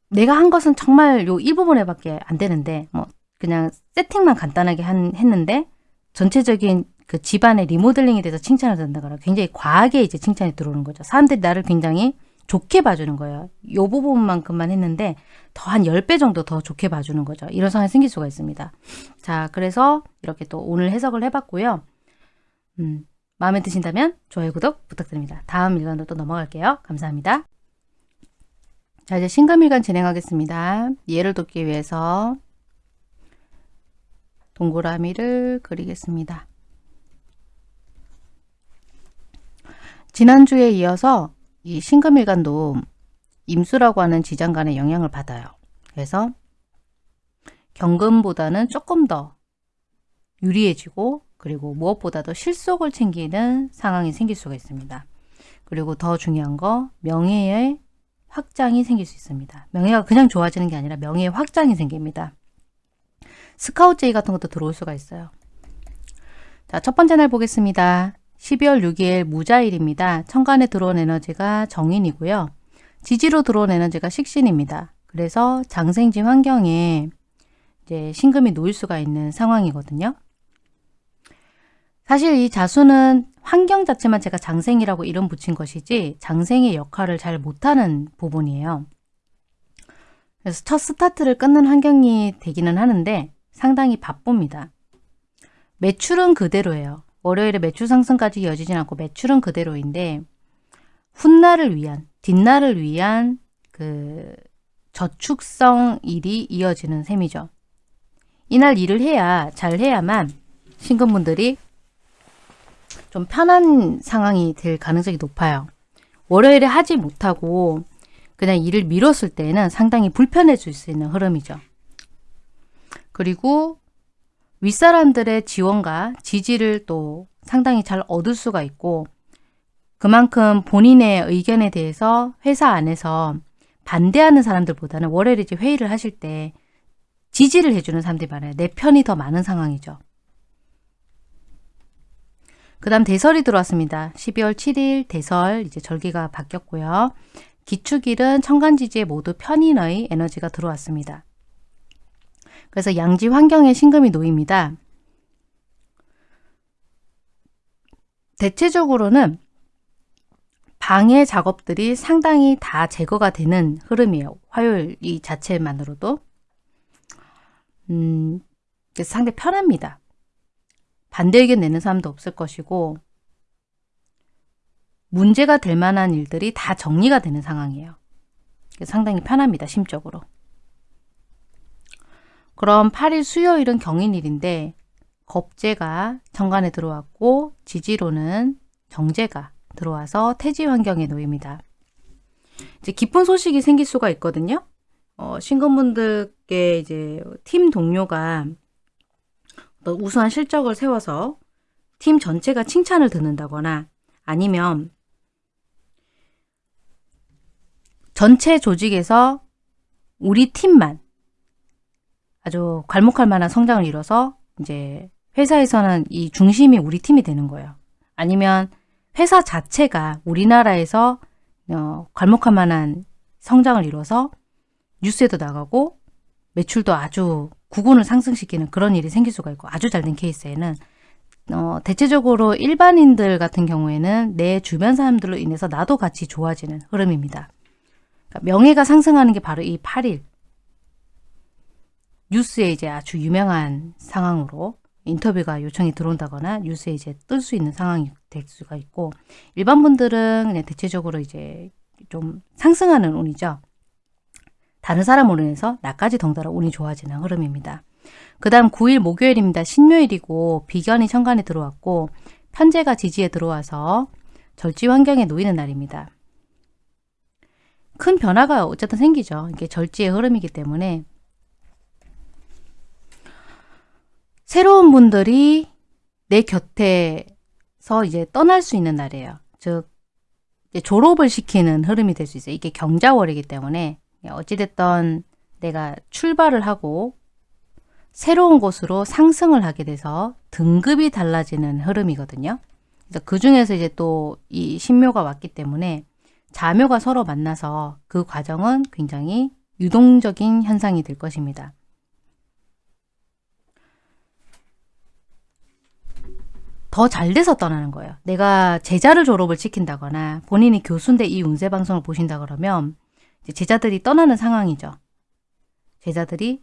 [SPEAKER 1] 내가 한 것은 정말 요 일부분에 밖에 안 되는데 뭐 그냥 세팅만 간단하게 한, 했는데 전체적인 그 집안의 리모델링에 대해서 칭찬을 듣는다거나 굉장히 과하게 이제 칭찬이 들어오는 거죠. 사람들이 나를 굉장히 좋게 봐주는 거예요. 요 부분만큼만 했는데 더 한 10배 정도 더 좋게 봐주는 거죠. 이런 상황이 생길 수가 있습니다. 자, 그래서 이렇게 또 오늘 해석을 해봤고요. 음, 마음에 드신다면 좋아요, 구독 부탁드립니다. 다음 일간으로 또 넘어갈게요. 감사합니다. 자, 이제 신감일간 진행하겠습니다. 예를 돕기 위해서 동그라미를 그리겠습니다. 지난주에 이어서 이 신금일간도 임수라고 하는 지장간의 영향을 받아요. 그래서 경금보다는 조금 더 유리해지고 그리고 무엇보다도 실속을 챙기는 상황이 생길 수가 있습니다. 그리고 더 중요한 거 명예의 확장이 생길 수 있습니다. 명예가 그냥 좋아지는 게 아니라 명예의 확장이 생깁니다. 스카우트 제의 같은 것도 들어올 수가 있어요. 자, 첫 번째 날 보겠습니다. 12월 6일 무자일입니다. 천간에 들어온 에너지가 정인이고요. 지지로 들어온 에너지가 식신입니다. 그래서 장생지 환경에 이제 신금이 놓일 수가 있는 상황이거든요. 사실 이 자수는 환경 자체만 제가 장생이라고 이름 붙인 것이지 장생의 역할을 잘 못하는 부분이에요. 그래서 첫 스타트를 끊는 환경이 되기는 하는데 상당히 바쁩니다. 매출은 그대로예요. 월요일에 매출 상승까지 이어지진 않고 매출은 그대로인데 훗날을 위한, 뒷날을 위한 그 저축성 일이 이어지는 셈이죠. 이날 일을 해야, 잘 해야만 신금분들이 좀 편한 상황이 될 가능성이 높아요. 월요일에 하지 못하고 그냥 일을 미뤘을 때는 상당히 불편해질 수 있는 흐름이죠. 그리고 윗사람들의 지원과 지지를 또 상당히 잘 얻을 수가 있고 그만큼 본인의 의견에 대해서 회사 안에서 반대하는 사람들보다는 월요일에 회의를 하실 때 지지를 해주는 사람들이 많아요. 내 편이 더 많은 상황이죠. 그 다음 대설이 들어왔습니다. 12월 7일 대설 이제 절기가 바뀌었고요. 기축일은 천간지지에 모두 편인의 에너지가 들어왔습니다. 그래서 양지 환경에 신금이 놓입니다. 대체적으로는 방해 작업들이 상당히 다 제거가 되는 흐름이에요. 화요일 이 자체만으로도. 음, 상당히 편합니다. 반대 의견 내는 사람도 없을 것이고 문제가 될 만한 일들이 다 정리가 되는 상황이에요. 상당히 편합니다. 심적으로. 그럼 8일 수요일은 경인일인데 겁재가 정관에 들어왔고 지지로는 정제가 들어와서 태지 환경에 놓입니다. 이제 기쁜 소식이 생길 수가 있거든요. 어, 신금분들께 이제 팀 동료가 우수한 실적을 세워서 팀 전체가 칭찬을 듣는다거나 아니면 전체 조직에서 우리 팀만 아주 괄목할 만한 성장을 이뤄서 이제 회사에서는 이 중심이 우리 팀이 되는 거예요. 아니면 회사 자체가 우리나라에서 어, 괄목할 만한 성장을 이뤄서 뉴스에도 나가고 매출도 아주 구군을 상승시키는 그런 일이 생길 수가 있고 아주 잘 된 케이스에는 어, 대체적으로 일반인들 같은 경우에는 내 주변 사람들로 인해서 나도 같이 좋아지는 흐름입니다. 그러니까 명예가 상승하는 게 바로 이 8일 뉴스에 이제 아주 유명한 상황으로 인터뷰가 요청이 들어온다거나 뉴스에 이제 뜰 수 있는 상황이 될 수가 있고 일반 분들은 그냥 대체적으로 이제 좀 상승하는 운이죠. 다른 사람으로 인해서 나까지 덩달아 운이 좋아지는 흐름입니다. 그 다음 9일 목요일입니다. 신묘일이고 비견이 천간에 들어왔고 편제가 지지에 들어와서 절지 환경에 놓이는 날입니다. 큰 변화가 어쨌든 생기죠. 이게 절지의 흐름이기 때문에 새로운 분들이 내 곁에서 이제 떠날 수 있는 날이에요. 즉 졸업을 시키는 흐름이 될 수 있어요. 이게 경자월이기 때문에 어찌됐던 내가 출발을 하고 새로운 곳으로 상승을 하게 돼서 등급이 달라지는 흐름이거든요. 그래서 그 중에서 이제 또 이 신묘가 왔기 때문에 자묘가 서로 만나서 그 과정은 굉장히 유동적인 현상이 될 것입니다. 더 잘 돼서 떠나는 거예요. 내가 제자를 졸업을 시킨다거나 본인이 교수인데 이 운세 방송을 보신다 그러면 제자들이 떠나는 상황이죠. 제자들이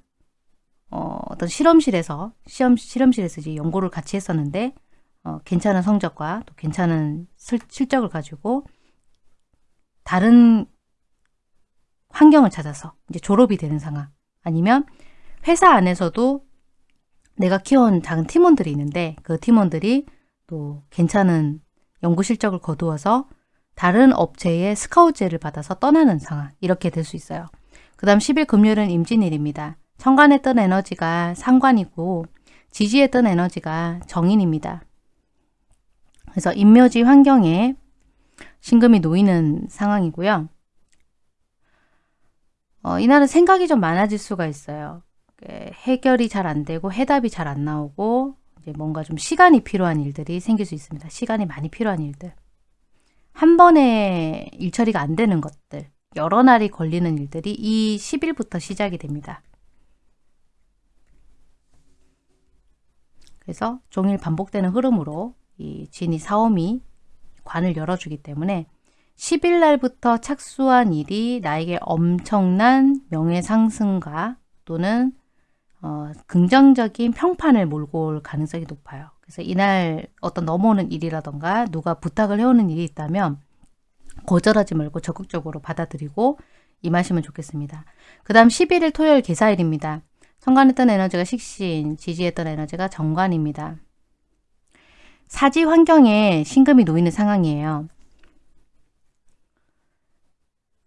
[SPEAKER 1] 어, 어떤 실험실에서 시험 실험실에서 이제 연구를 같이 했었는데 어, 괜찮은 성적과 또 괜찮은 실, 실적을 가지고 다른 환경을 찾아서 이제 졸업이 되는 상황 아니면 회사 안에서도 내가 키워온 작은 팀원들이 있는데 그 팀원들이 또 괜찮은 연구 실적을 거두어서 다른 업체의 스카우트제를 받아서 떠나는 상황 이렇게 될 수 있어요. 그 다음 10일 금요일은 임진일입니다. 천간에 뜬 에너지가 상관이고 지지에 뜬 에너지가 정인입니다. 그래서 인묘지 환경에 신금이 놓이는 상황이고요. 어, 이날은 생각이 좀 많아질 수가 있어요. 해결이 잘 안 되고 해답이 잘 안 나오고 이제 뭔가 좀 시간이 필요한 일들이 생길 수 있습니다. 시간이 많이 필요한 일들. 한 번에 일 처리가 안 되는 것들, 여러 날이 걸리는 일들이 이 10일부터 시작이 됩니다. 그래서 종일 반복되는 흐름으로 이 진이 사오미 관을 열어주기 때문에 10일 날부터 착수한 일이 나에게 엄청난 명예상승과 또는 어, 긍정적인 평판을 몰고 올 가능성이 높아요. 그래서 이날 어떤 넘어오는 일이라던가 누가 부탁을 해오는 일이 있다면 거절하지 말고 적극적으로 받아들이고 임하시면 좋겠습니다. 그 다음 11일 토요일 개사일입니다. 성관했던 에너지가 식신, 지지했던 에너지가 정관입니다. 사지 환경에 신금이 놓이는 상황이에요.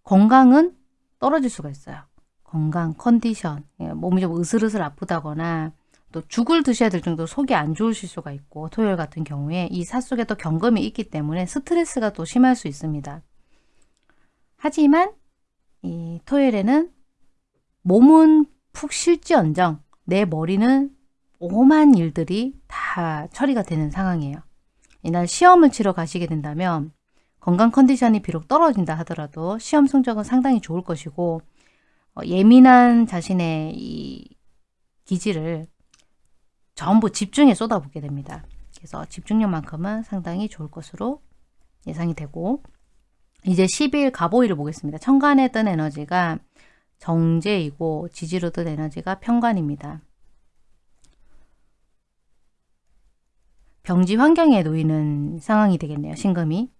[SPEAKER 1] 건강은 떨어질 수가 있어요. 건강, 컨디션, 예, 몸이 좀 으슬으슬 아프다거나 또 죽을 드셔야 될 정도로 속이 안 좋으실 수가 있고 토요일 같은 경우에 이 사 속에 또 경금이 있기 때문에 스트레스가 또 심할 수 있습니다. 하지만 이 토요일에는 몸은 푹 쉴지언정 내 머리는 오만 일들이 다 처리가 되는 상황이에요. 이날 시험을 치러 가시게 된다면 건강 컨디션이 비록 떨어진다 하더라도 시험 성적은 상당히 좋을 것이고 어, 예민한 자신의 이 기질을 전부 집중에 쏟아붓게 됩니다. 그래서 집중력만큼은 상당히 좋을 것으로 예상이 되고 이제 10일 가보일을 보겠습니다. 천간에 뜬 에너지가 정제이고 지지로 뜬 에너지가 평관입니다. 병지 환경에 놓이는 상황이 되겠네요. 신금이.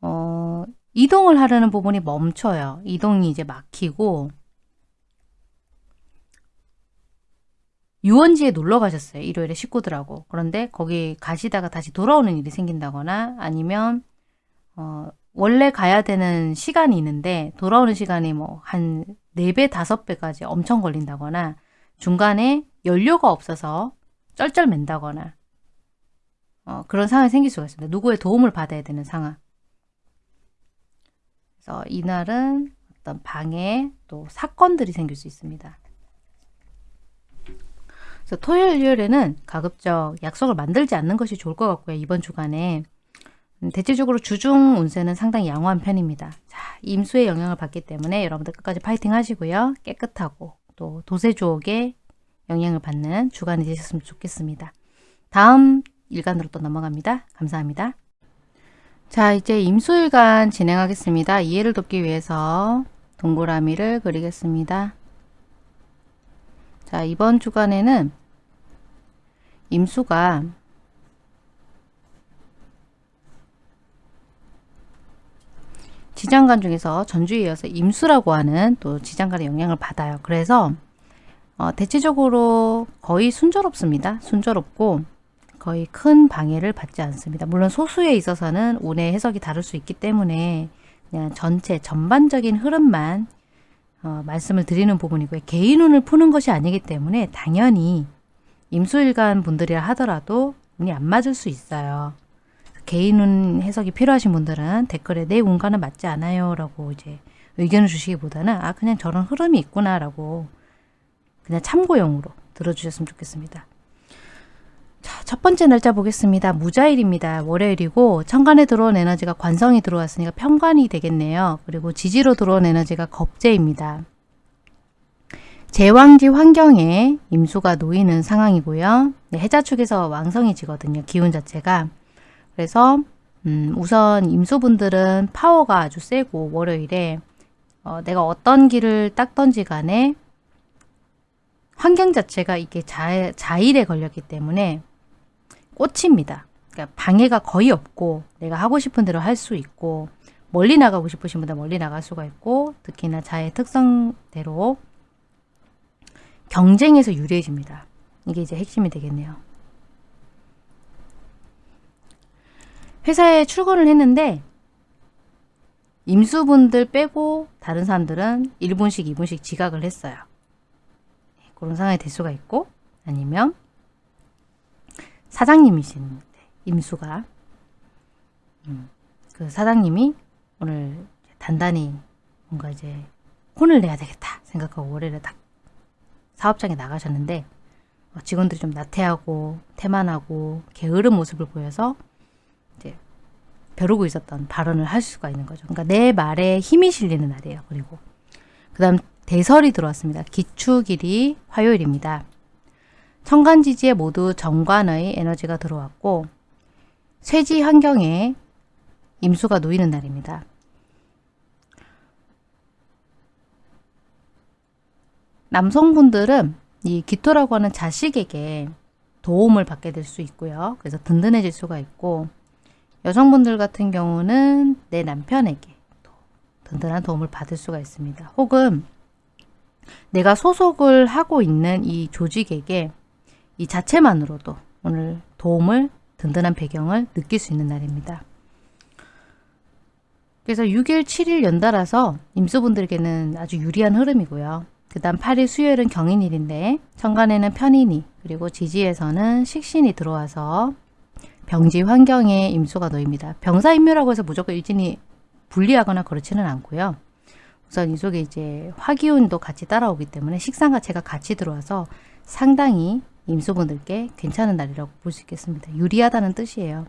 [SPEAKER 1] 어, 이동을 하려는 부분이 멈춰요. 이동이 이제 막히고 유원지에 놀러 가셨어요. 일요일에 식구들하고. 그런데 거기 가시다가 다시 돌아오는 일이 생긴다거나 아니면 어, 원래 가야 되는 시간이 있는데 돌아오는 시간이 뭐한 4배, 5배까지 엄청 걸린다거나 중간에 연료가 없어서 쩔쩔맨다거나 어, 그런 상황이 생길 수가 있습니다. 누구의 도움을 받아야 되는 상황. 그래서 이날은 어떤 방해 또 사건들이 생길 수 있습니다. 그래서 토요일, 일요일에는 가급적 약속을 만들지 않는 것이 좋을 것 같고요. 이번 주간에 음, 대체적으로 주중 운세는 상당히 양호한 편입니다. 자, 임수의 영향을 받기 때문에 여러분들 끝까지 파이팅 하시고요. 깨끗하고 또 도세주옥의 영향을 받는 주간이 되셨으면 좋겠습니다. 다음 일간으로 또 넘어갑니다. 감사합니다. 자, 이제 임수일간 진행하겠습니다. 이해를 돕기 위해서 동그라미를 그리겠습니다. 자, 이번 주간에는 임수가 지장간 중에서 전주에 이어서 임수라고 하는 또 지장간의 영향을 받아요. 그래서 어, 대체적으로 거의 순조롭습니다. 순조롭고 거의 큰 방해를 받지 않습니다. 물론 소수에 있어서는 운의 해석이 다를 수 있기 때문에 그냥 전체 전반적인 흐름만 어, 말씀을 드리는 부분이고요. 개인 운을 푸는 것이 아니기 때문에 당연히 임수일간 분들이라 하더라도 운이 안 맞을 수 있어요. 개인 운 해석이 필요하신 분들은 댓글에 내 운과는 맞지 않아요 라고 이제 의견을 주시기보다는 아 그냥 저런 흐름이 있구나 라고 그냥 참고용으로 들어주셨으면 좋겠습니다. 자, 첫 번째 날짜 보겠습니다. 무자일입니다. 월요일이고 천간에 들어온 에너지가 관성이 들어왔으니까 편관이 되겠네요. 그리고 지지로 들어온 에너지가 겁재입니다. 제왕지 환경에 임수가 놓이는 상황이고요. 네, 해자 축에서 왕성이 지거든요. 기운 자체가. 그래서 음, 우선 임수분들은 파워가 아주 세고 월요일에 어, 내가 어떤 길을 닦던지 간에 환경 자체가 이게 자, 자일에 걸렸기 때문에 꽃입니다. 그러니까 방해가 거의 없고 내가 하고 싶은 대로 할 수 있고 멀리 나가고 싶으신 분들 멀리 나갈 수가 있고 특히나 자의 특성대로 경쟁에서 유리해집니다. 이게 이제 핵심이 되겠네요. 회사에 출근을 했는데 임수분들 빼고 다른 사람들은 1분씩 2분씩 지각을 했어요. 그런 상황이 될 수가 있고 아니면 사장님이신 임수가 음, 그 사장님이 오늘 단단히 뭔가 이제 혼을 내야 되겠다 생각하고 월요일에 딱 사업장에 나가셨는데 어, 직원들이 좀 나태하고 태만하고 게으른 모습을 보여서 이제 벼르고 있었던 발언을 할 수가 있는 거죠. 그러니까 내 말에 힘이 실리는 날이에요. 그리고 그 다음 대설이 들어왔습니다. 기축일이 화요일입니다. 천간지지에 모두 정관의 에너지가 들어왔고 쇠지 환경에 임수가 놓이는 날입니다. 남성분들은 이 기토라고 하는 자식에게 도움을 받게 될 수 있고요. 그래서 든든해질 수가 있고 여성분들 같은 경우는 내 남편에게 든든한 도움을 받을 수가 있습니다. 혹은 내가 소속을 하고 있는 이 조직에게 이 자체만으로도 오늘 도움을 든든한 배경을 느낄 수 있는 날입니다. 그래서 6일, 7일 연달아서 임수분들에게는 아주 유리한 흐름이고요. 그 다음 8일 수요일은 경인일인데 천간에는 편인이 그리고 지지에서는 식신이 들어와서 병지 환경에 임수가 놓입니다. 병사임묘라고 해서 무조건 일진이 불리하거나 그렇지는 않고요. 우선 이 속에 이제 화기운도 같이 따라오기 때문에 식상과 제가 같이 들어와서 상당히 임수분들께 괜찮은 날이라고 볼 수 있겠습니다. 유리하다는 뜻이에요.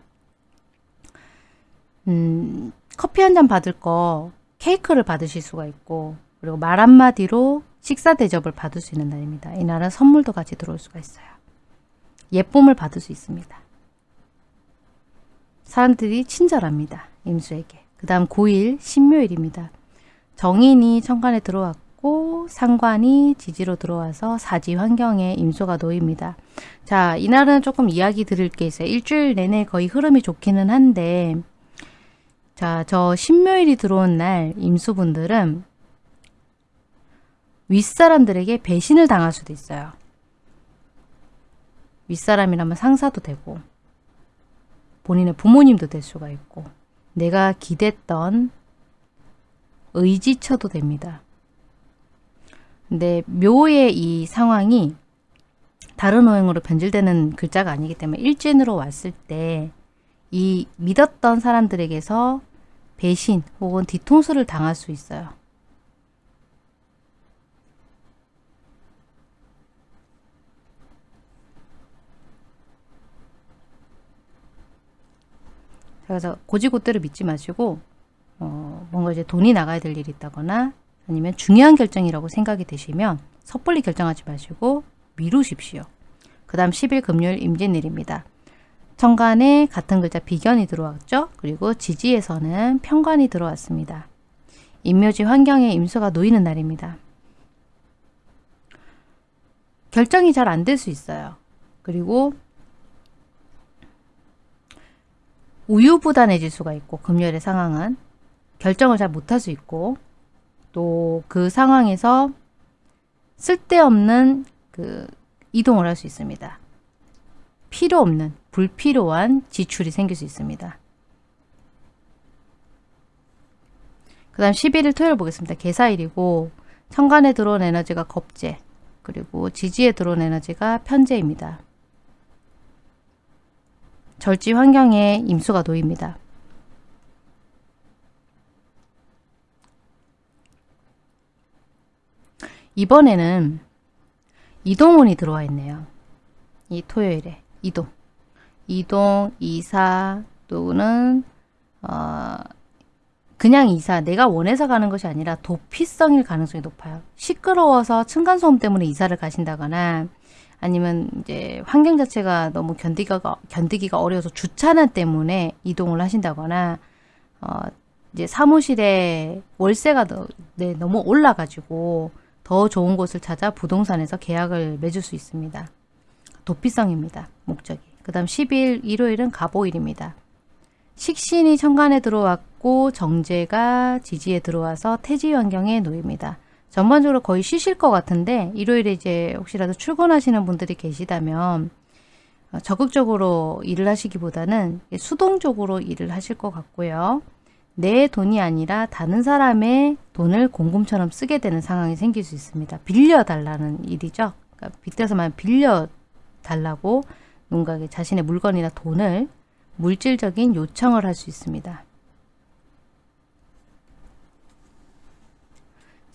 [SPEAKER 1] 음, 커피 한 잔 받을 거 케이크를 받으실 수가 있고 그리고 말 한마디로 식사 대접을 받을 수 있는 날입니다. 이 날은 선물도 같이 들어올 수가 있어요. 예쁨을 받을 수 있습니다. 사람들이 친절합니다. 임수에게. 그 다음 9일 신묘일입니다. 정인이 천간에 들어왔고 상관이 지지로 들어와서 사지 환경에 임수가 놓입니다. 자, 이날은 조금 이야기 드릴 게 있어요. 일주일 내내 거의 흐름이 좋기는 한데 자, 저 신묘일이 들어온 날 임수분들은 윗사람들에게 배신을 당할 수도 있어요. 윗사람이라면 상사도 되고 본인의 부모님도 될 수가 있고 내가 기댔던 의지처도 됩니다. 근데 묘의 이 상황이 다른 오행으로 변질되는 글자가 아니기 때문에 일진으로 왔을 때 이 믿었던 사람들에게서 배신 혹은 뒤통수를 당할 수 있어요. 그래서 고지고대로 믿지 마시고 어, 뭔가 이제 돈이 나가야 될 일이 있다거나 아니면 중요한 결정이라고 생각이 되시면 섣불리 결정하지 마시고 미루십시오. 그 다음 10일 금요일 임진일입니다. 천간에 같은 글자 비견이 들어왔죠. 그리고 지지에서는 편관이 들어왔습니다. 임묘지 환경에 임수가 놓이는 날입니다. 결정이 잘 안 될 수 있어요. 그리고 우유부단해질 수가 있고 금요일의 상황은 결정을 잘 못할 수 있고 또 그 상황에서 쓸데없는 그 이동을 할 수 있습니다. 필요 없는 불필요한 지출이 생길 수 있습니다. 그 다음 11일 토요일 보겠습니다. 개사일이고 천간에 들어온 에너지가 겁재 그리고 지지에 들어온 에너지가 편재입니다. 절지 환경에 임수가 놓입니다. 이번에는 이동운이 들어와 있네요. 이 토요일에 이동. 이동, 이사 또는 어, 그냥 이사, 내가 원해서 가는 것이 아니라 도피성일 가능성이 높아요. 시끄러워서 층간소음 때문에 이사를 가신다거나 아니면 이제 환경 자체가 너무 견디기가, 견디기가 어려워서 주차난 때문에 이동을 하신다거나 어, 이제 사무실에 월세가 더, 네, 너무 올라가지고 더 좋은 곳을 찾아 부동산에서 계약을 맺을 수 있습니다. 도피성입니다. 목적이. 그 다음 10일 일요일은 가보일입니다. 식신이 천간에 들어왔고 정제가 지지에 들어와서 태지 환경에 놓입니다. 전반적으로 거의 쉬실 것 같은데 일요일에 이제 혹시라도 출근하시는 분들이 계시다면 어, 적극적으로 일을 하시기보다는 수동적으로 일을 하실 것 같고요. 내 돈이 아니라 다른 사람의 돈을 공금처럼 쓰게 되는 상황이 생길 수 있습니다. 빌려달라는 일이죠. 그러니까 빚대서만 빌려달라고 누군가에게 자신의 물건이나 돈을 물질적인 요청을 할 수 있습니다.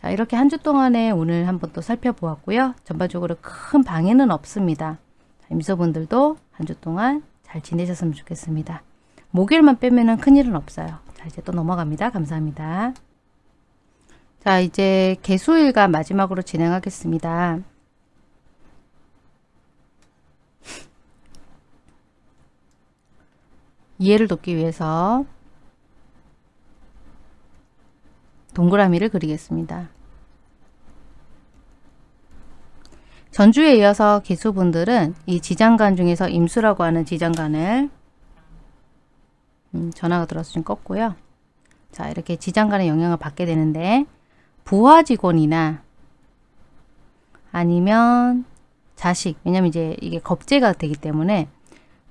[SPEAKER 1] 자 이렇게 한 주 동안에 오늘 한번 또 살펴보았고요. 전반적으로 큰 방해는 없습니다. 임소분들도 한 주 동안 잘 지내셨으면 좋겠습니다. 목요일만 빼면 큰일은 없어요. 자 이제 또 넘어갑니다. 감사합니다. 자 이제 개수일간 마지막으로 진행하겠습니다. 이해를 돕기 위해서 동그라미를 그리겠습니다. 전주에 이어서 개수분들은 이 지장간 중에서 임수라고 하는 지장간을 음, 전화가 들어서 좀 껐고요. 자 이렇게 지장 간의 영향을 받게 되는데 부하 직원이나 아니면 자식 왜냐면 이제 이게 겁재가 되기 때문에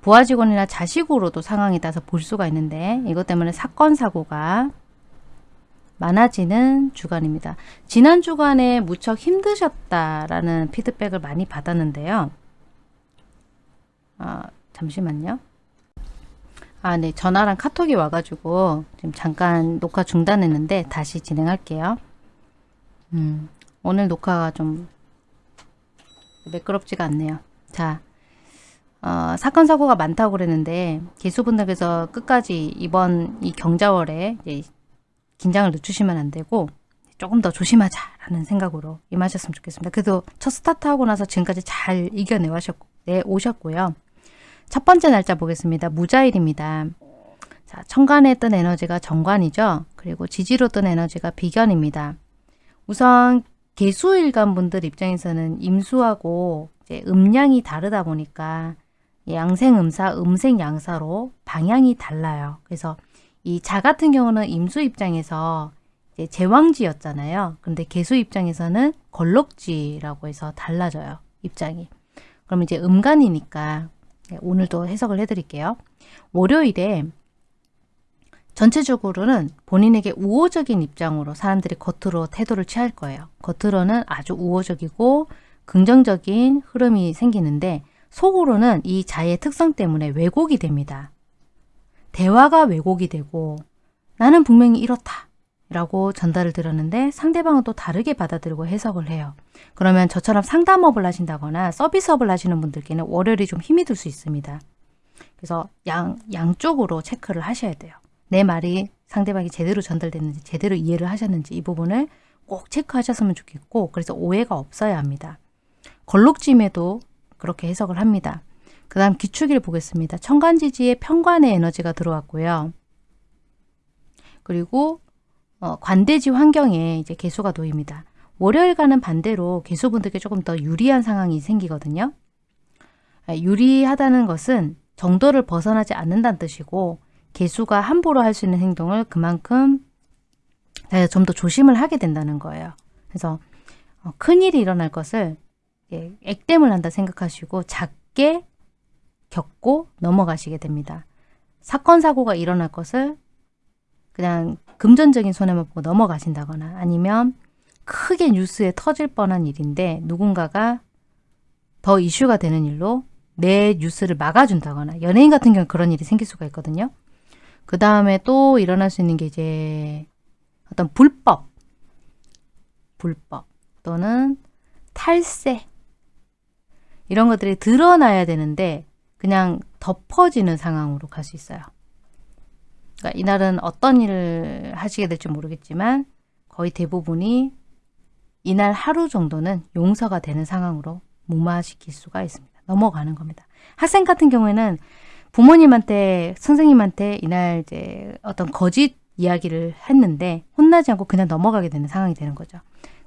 [SPEAKER 1] 부하 직원이나 자식으로도 상황에 따라서 볼 수가 있는데 이것 때문에 사건 사고가 많아지는 주간입니다. 지난 주간에 무척 힘드셨다라는 피드백을 많이 받았는데요. 아, 잠시만요. 아, 네. 전화랑 카톡이 와가지고 지금 잠깐 녹화 중단했는데 다시 진행할게요. 음, 오늘 녹화가 좀 매끄럽지가 않네요. 자, 어, 사건 사고가 많다고 그랬는데 개수분들께서 끝까지 이번 이 경자월에 긴장을 늦추시면 안 되고 조금 더 조심하자라는 생각으로 임하셨으면 좋겠습니다. 그래도 첫 스타트하고 나서 지금까지 잘 이겨내 오셨고요. 첫 번째 날짜 보겠습니다. 무자일입니다. 자, 천간에 뜬 에너지가 정관이죠. 그리고 지지로 뜬 에너지가 비견입니다. 우선 개수일간 분들 입장에서는 임수하고 음량이 다르다 보니까 양생음사, 음생양사로 방향이 달라요. 그래서 이 자 같은 경우는 임수 입장에서 제왕지였잖아요. 근데 개수 입장에서는 걸럭지라고 해서 달라져요. 입장이. 그럼 이제 음간이니까 네, 오늘도 해석을 해드릴게요. 월요일에 전체적으로는 본인에게 우호적인 입장으로 사람들이 겉으로 태도를 취할 거예요. 겉으로는 아주 우호적이고 긍정적인 흐름이 생기는데 속으로는 이 자의 특성 때문에 왜곡이 됩니다. 대화가 왜곡이 되고 나는 분명히 이렇다 라고 전달을 들었는데 상대방은 또 다르게 받아들이고 해석을 해요. 그러면 저처럼 상담업을 하신다거나 서비스업을 하시는 분들께는 월요일이 좀 힘이 들 수 있습니다. 그래서 양, 양쪽으로 체크를 하셔야 돼요. 내 말이 상대방이 제대로 전달됐는지 제대로 이해를 하셨는지 이 부분을 꼭 체크하셨으면 좋겠고 그래서 오해가 없어야 합니다. 걸룩짐에도 그렇게 해석을 합니다. 그 다음 기축일 보겠습니다. 천간지지에 편관의 에너지가 들어왔고요. 그리고 어, 관대지 환경에 이제 개수가 놓입니다. 월요일과는 반대로 개수분들께 조금 더 유리한 상황이 생기거든요. 아, 유리하다는 것은 정도를 벗어나지 않는다는 뜻이고 개수가 함부로 할 수 있는 행동을 그만큼 좀더 조심을 하게 된다는 거예요. 그래서 어, 큰일이 일어날 것을 예, 액땜을 한다 생각하시고 작게 겪고 넘어가시게 됩니다. 사건 사고가 일어날 것을 그냥 금전적인 손해만 보고 넘어가신다거나 아니면 크게 뉴스에 터질 뻔한 일인데 누군가가 더 이슈가 되는 일로 내 뉴스를 막아준다거나 연예인 같은 경우 그런 일이 생길 수가 있거든요. 그 다음에 또 일어날 수 있는 게 이제 어떤 불법, 불법 또는 탈세 이런 것들이 드러나야 되는데 그냥 덮어지는 상황으로 갈 수 있어요. 그러니까 이날은 어떤 일을 하시게 될지 모르겠지만 거의 대부분이 이날 하루 정도는 용서가 되는 상황으로 무마시킬 수가 있습니다. 넘어가는 겁니다. 학생 같은 경우에는 부모님한테 선생님한테 이날 이제 어떤 거짓 이야기를 했는데 혼나지 않고 그냥 넘어가게 되는 상황이 되는 거죠.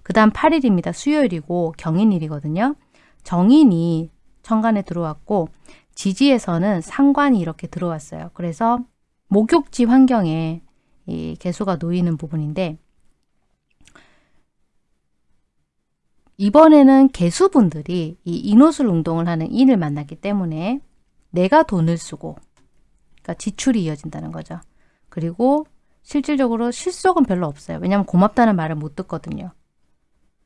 [SPEAKER 1] 그 다음 8일입니다. 수요일이고 경인일이거든요. 정인이 천간에 들어왔고 지지에서는 상관이 이렇게 들어왔어요. 그래서 목욕지 환경에 이 개수가 놓이는 부분인데 이번에는 개수분들이 이 인호술 운동을 하는 인을 만났기 때문에 내가 돈을 쓰고 그러니까 지출이 이어진다는 거죠. 그리고 실질적으로 실속은 별로 없어요. 왜냐하면 고맙다는 말을 못 듣거든요.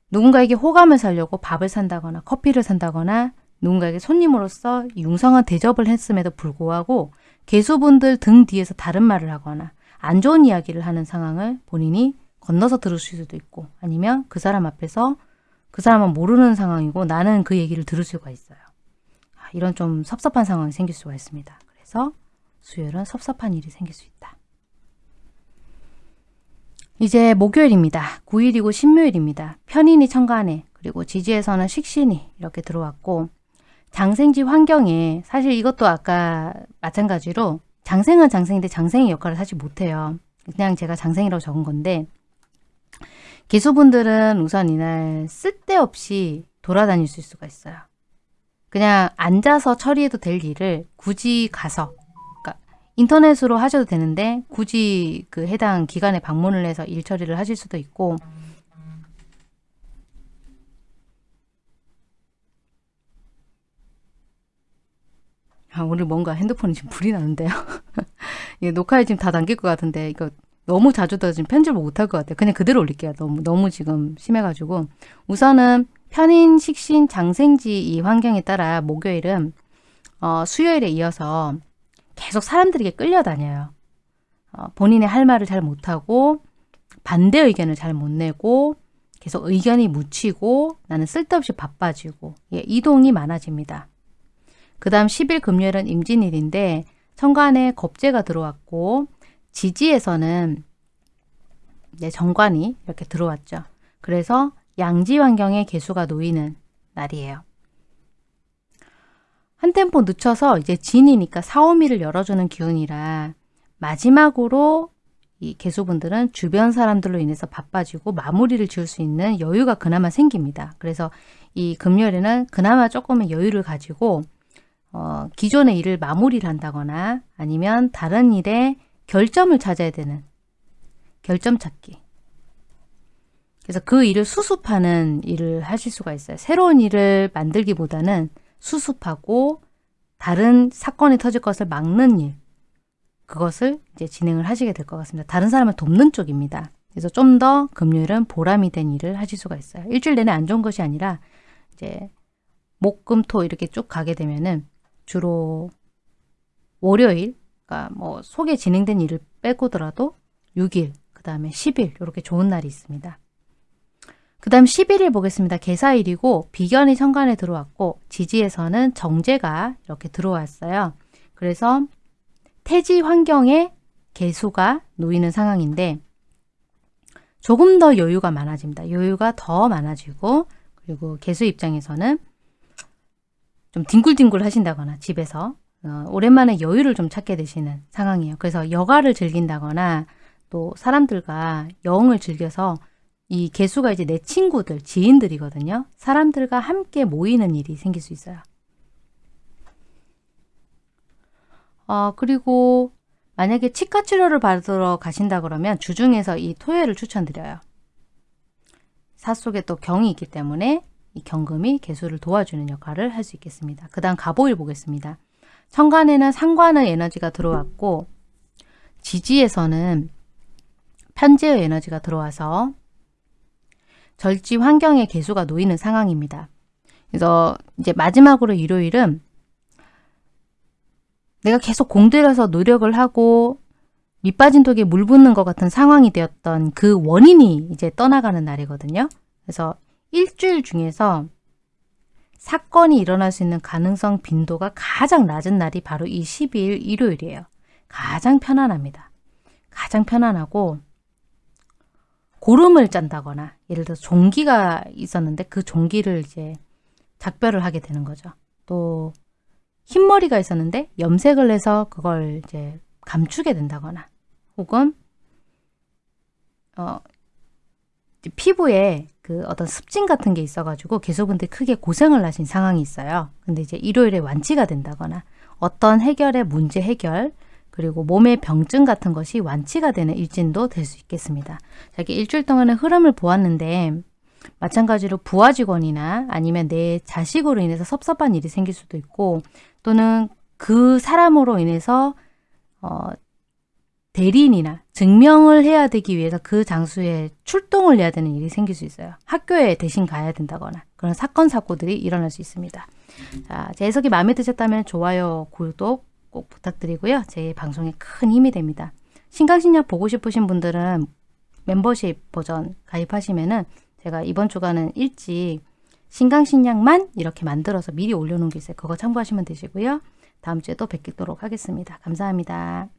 [SPEAKER 1] 누군가에게 호감을 살려고 밥을 산다거나 커피를 산다거나 누군가에게 손님으로서 융성한 대접을 했음에도 불구하고 개수분들 등 뒤에서 다른 말을 하거나 안 좋은 이야기를 하는 상황을 본인이 건너서 들으실 수도 있고 아니면 그 사람 앞에서 그 사람은 모르는 상황이고 나는 그 얘기를 들을 수가 있어요. 아, 이런 좀 섭섭한 상황이 생길 수가 있습니다. 그래서 수요일은 섭섭한 일이 생길 수 있다. 이제 목요일입니다. 9일이고 신묘일입니다. 편인이 천간에 그리고 지지에서는 식신이 이렇게 들어왔고 장생지 환경에 사실 이것도 아까 마찬가지로 장생은 장생인데 장생의 역할을 사실 못해요. 그냥 제가 장생이라고 적은 건데 기수분들은 우선 이날 쓸데없이 돌아다닐 수가 있어요. 그냥 앉아서 처리해도 될 일을 굳이 가서 그러니까 인터넷으로 하셔도 되는데 굳이 그 해당 기관에 방문을 해서 일 처리를 하실 수도 있고 아, 오늘 뭔가 핸드폰이 지금 불이 나는데요. 녹화에 지금 다 담길 것 같은데 이거 너무 자주 더 지금 편집을 못할 것 같아요. 그냥 그대로 올릴게요. 너무 너무 지금 심해가지고 우선은 편인, 식신, 장생지 이 환경에 따라 목요일은 어, 수요일에 이어서 계속 사람들에게 끌려다녀요. 어, 본인의 할 말을 잘 못하고 반대 의견을 잘 못 내고 계속 의견이 묻히고 나는 쓸데없이 바빠지고 예, 이동이 많아집니다. 그 다음 10일 금요일은 임진일인데 천간에 겁재가 들어왔고 지지에서는 네, 정관이 이렇게 들어왔죠. 그래서 양지 환경에 개수가 놓이는 날이에요. 한 템포 늦춰서 이제 진이니까 사오미를 열어주는 기운이라 마지막으로 이 개수분들은 주변 사람들로 인해서 바빠지고 마무리를 지을 수 있는 여유가 그나마 생깁니다. 그래서 이 금요일에는 그나마 조금의 여유를 가지고 어, 기존의 일을 마무리를 한다거나 아니면 다른 일에 결점을 찾아야 되는 결점 찾기. 그래서 그 일을 수습하는 일을 하실 수가 있어요. 새로운 일을 만들기보다는 수습하고 다른 사건이 터질 것을 막는 일. 그것을 이제 진행을 하시게 될 것 같습니다. 다른 사람을 돕는 쪽입니다. 그래서 좀 더 금요일은 보람이 된 일을 하실 수가 있어요. 일주일 내내 안 좋은 것이 아니라 이제 목, 금, 토 이렇게 쭉 가게 되면은 주로 월요일 그러니까 뭐 속에 진행된 일을 빼고더라도 6일, 그 다음에 10일 이렇게 좋은 날이 있습니다. 그 다음 11일 보겠습니다. 개사일이고 비견이 천간에 들어왔고 지지에서는 정제가 이렇게 들어왔어요. 그래서 태지 환경에 개수가 놓이는 상황인데 조금 더 여유가 많아집니다. 여유가 더 많아지고 그리고 개수 입장에서는 좀 뒹굴뒹굴 하신다거나 집에서 어, 오랜만에 여유를 좀 찾게 되시는 상황이에요. 그래서 여가를 즐긴다거나 또 사람들과 여흥을 즐겨서 이 개수가 이제 내 친구들, 지인들이거든요. 사람들과 함께 모이는 일이 생길 수 있어요. 어, 그리고 만약에 치과 치료를 받으러 가신다 그러면 주중에서 이 토요일을 추천드려요. 사 속에 또 경이 있기 때문에 이 경금이 개수를 도와주는 역할을 할 수 있겠습니다. 그 다음 가보일 보겠습니다. 천간에는 상관의 에너지가 들어왔고 지지에서는 편제의 에너지가 들어와서 절지 환경의 개수가 놓이는 상황입니다. 그래서 이제 마지막으로 일요일은 내가 계속 공들여서 노력을 하고 밑빠진 독에 물 붓는 것 같은 상황이 되었던 그 원인이 이제 떠나가는 날이거든요. 그래서 일주일 중에서 사건이 일어날 수 있는 가능성 빈도가 가장 낮은 날이 바로 이 12일 일요일이에요. 가장 편안합니다. 가장 편안하고 고름을 짠다거나 예를 들어서 종기가 있었는데 그 종기를 이제 작별을 하게 되는 거죠. 또 흰머리가 있었는데 염색을 해서 그걸 이제 감추게 된다거나 혹은 어 피부에 그 어떤 습진 같은 게 있어가지고 계속분들 크게 고생을 하신 상황이 있어요. 근데 이제 일요일에 완치가 된다거나 어떤 해결의 문제 해결 그리고 몸의 병증 같은 것이 완치가 되는 일진도 될 수 있겠습니다. 자, 이렇게 일주일 동안의 흐름을 보았는데 마찬가지로 부하 직원이나 아니면 내 자식으로 인해서 섭섭한 일이 생길 수도 있고 또는 그 사람으로 인해서 어, 대리인이나 증명을 해야 되기 위해서 그 장소에 출동을 해야 되는 일이 생길 수 있어요. 학교에 대신 가야 된다거나 그런 사건 사고들이 일어날 수 있습니다. 자, 제 해석이 마음에 드셨다면 좋아요, 구독 꼭 부탁드리고요. 제 방송에 큰 힘이 됩니다. 신강신약 보고 싶으신 분들은 멤버십 버전 가입하시면은 제가 이번 주간은 일찍 신강신약만 이렇게 만들어서 미리 올려놓은 게 있어요. 그거 참고하시면 되시고요. 다음 주에 또 뵙도록 하겠습니다. 감사합니다.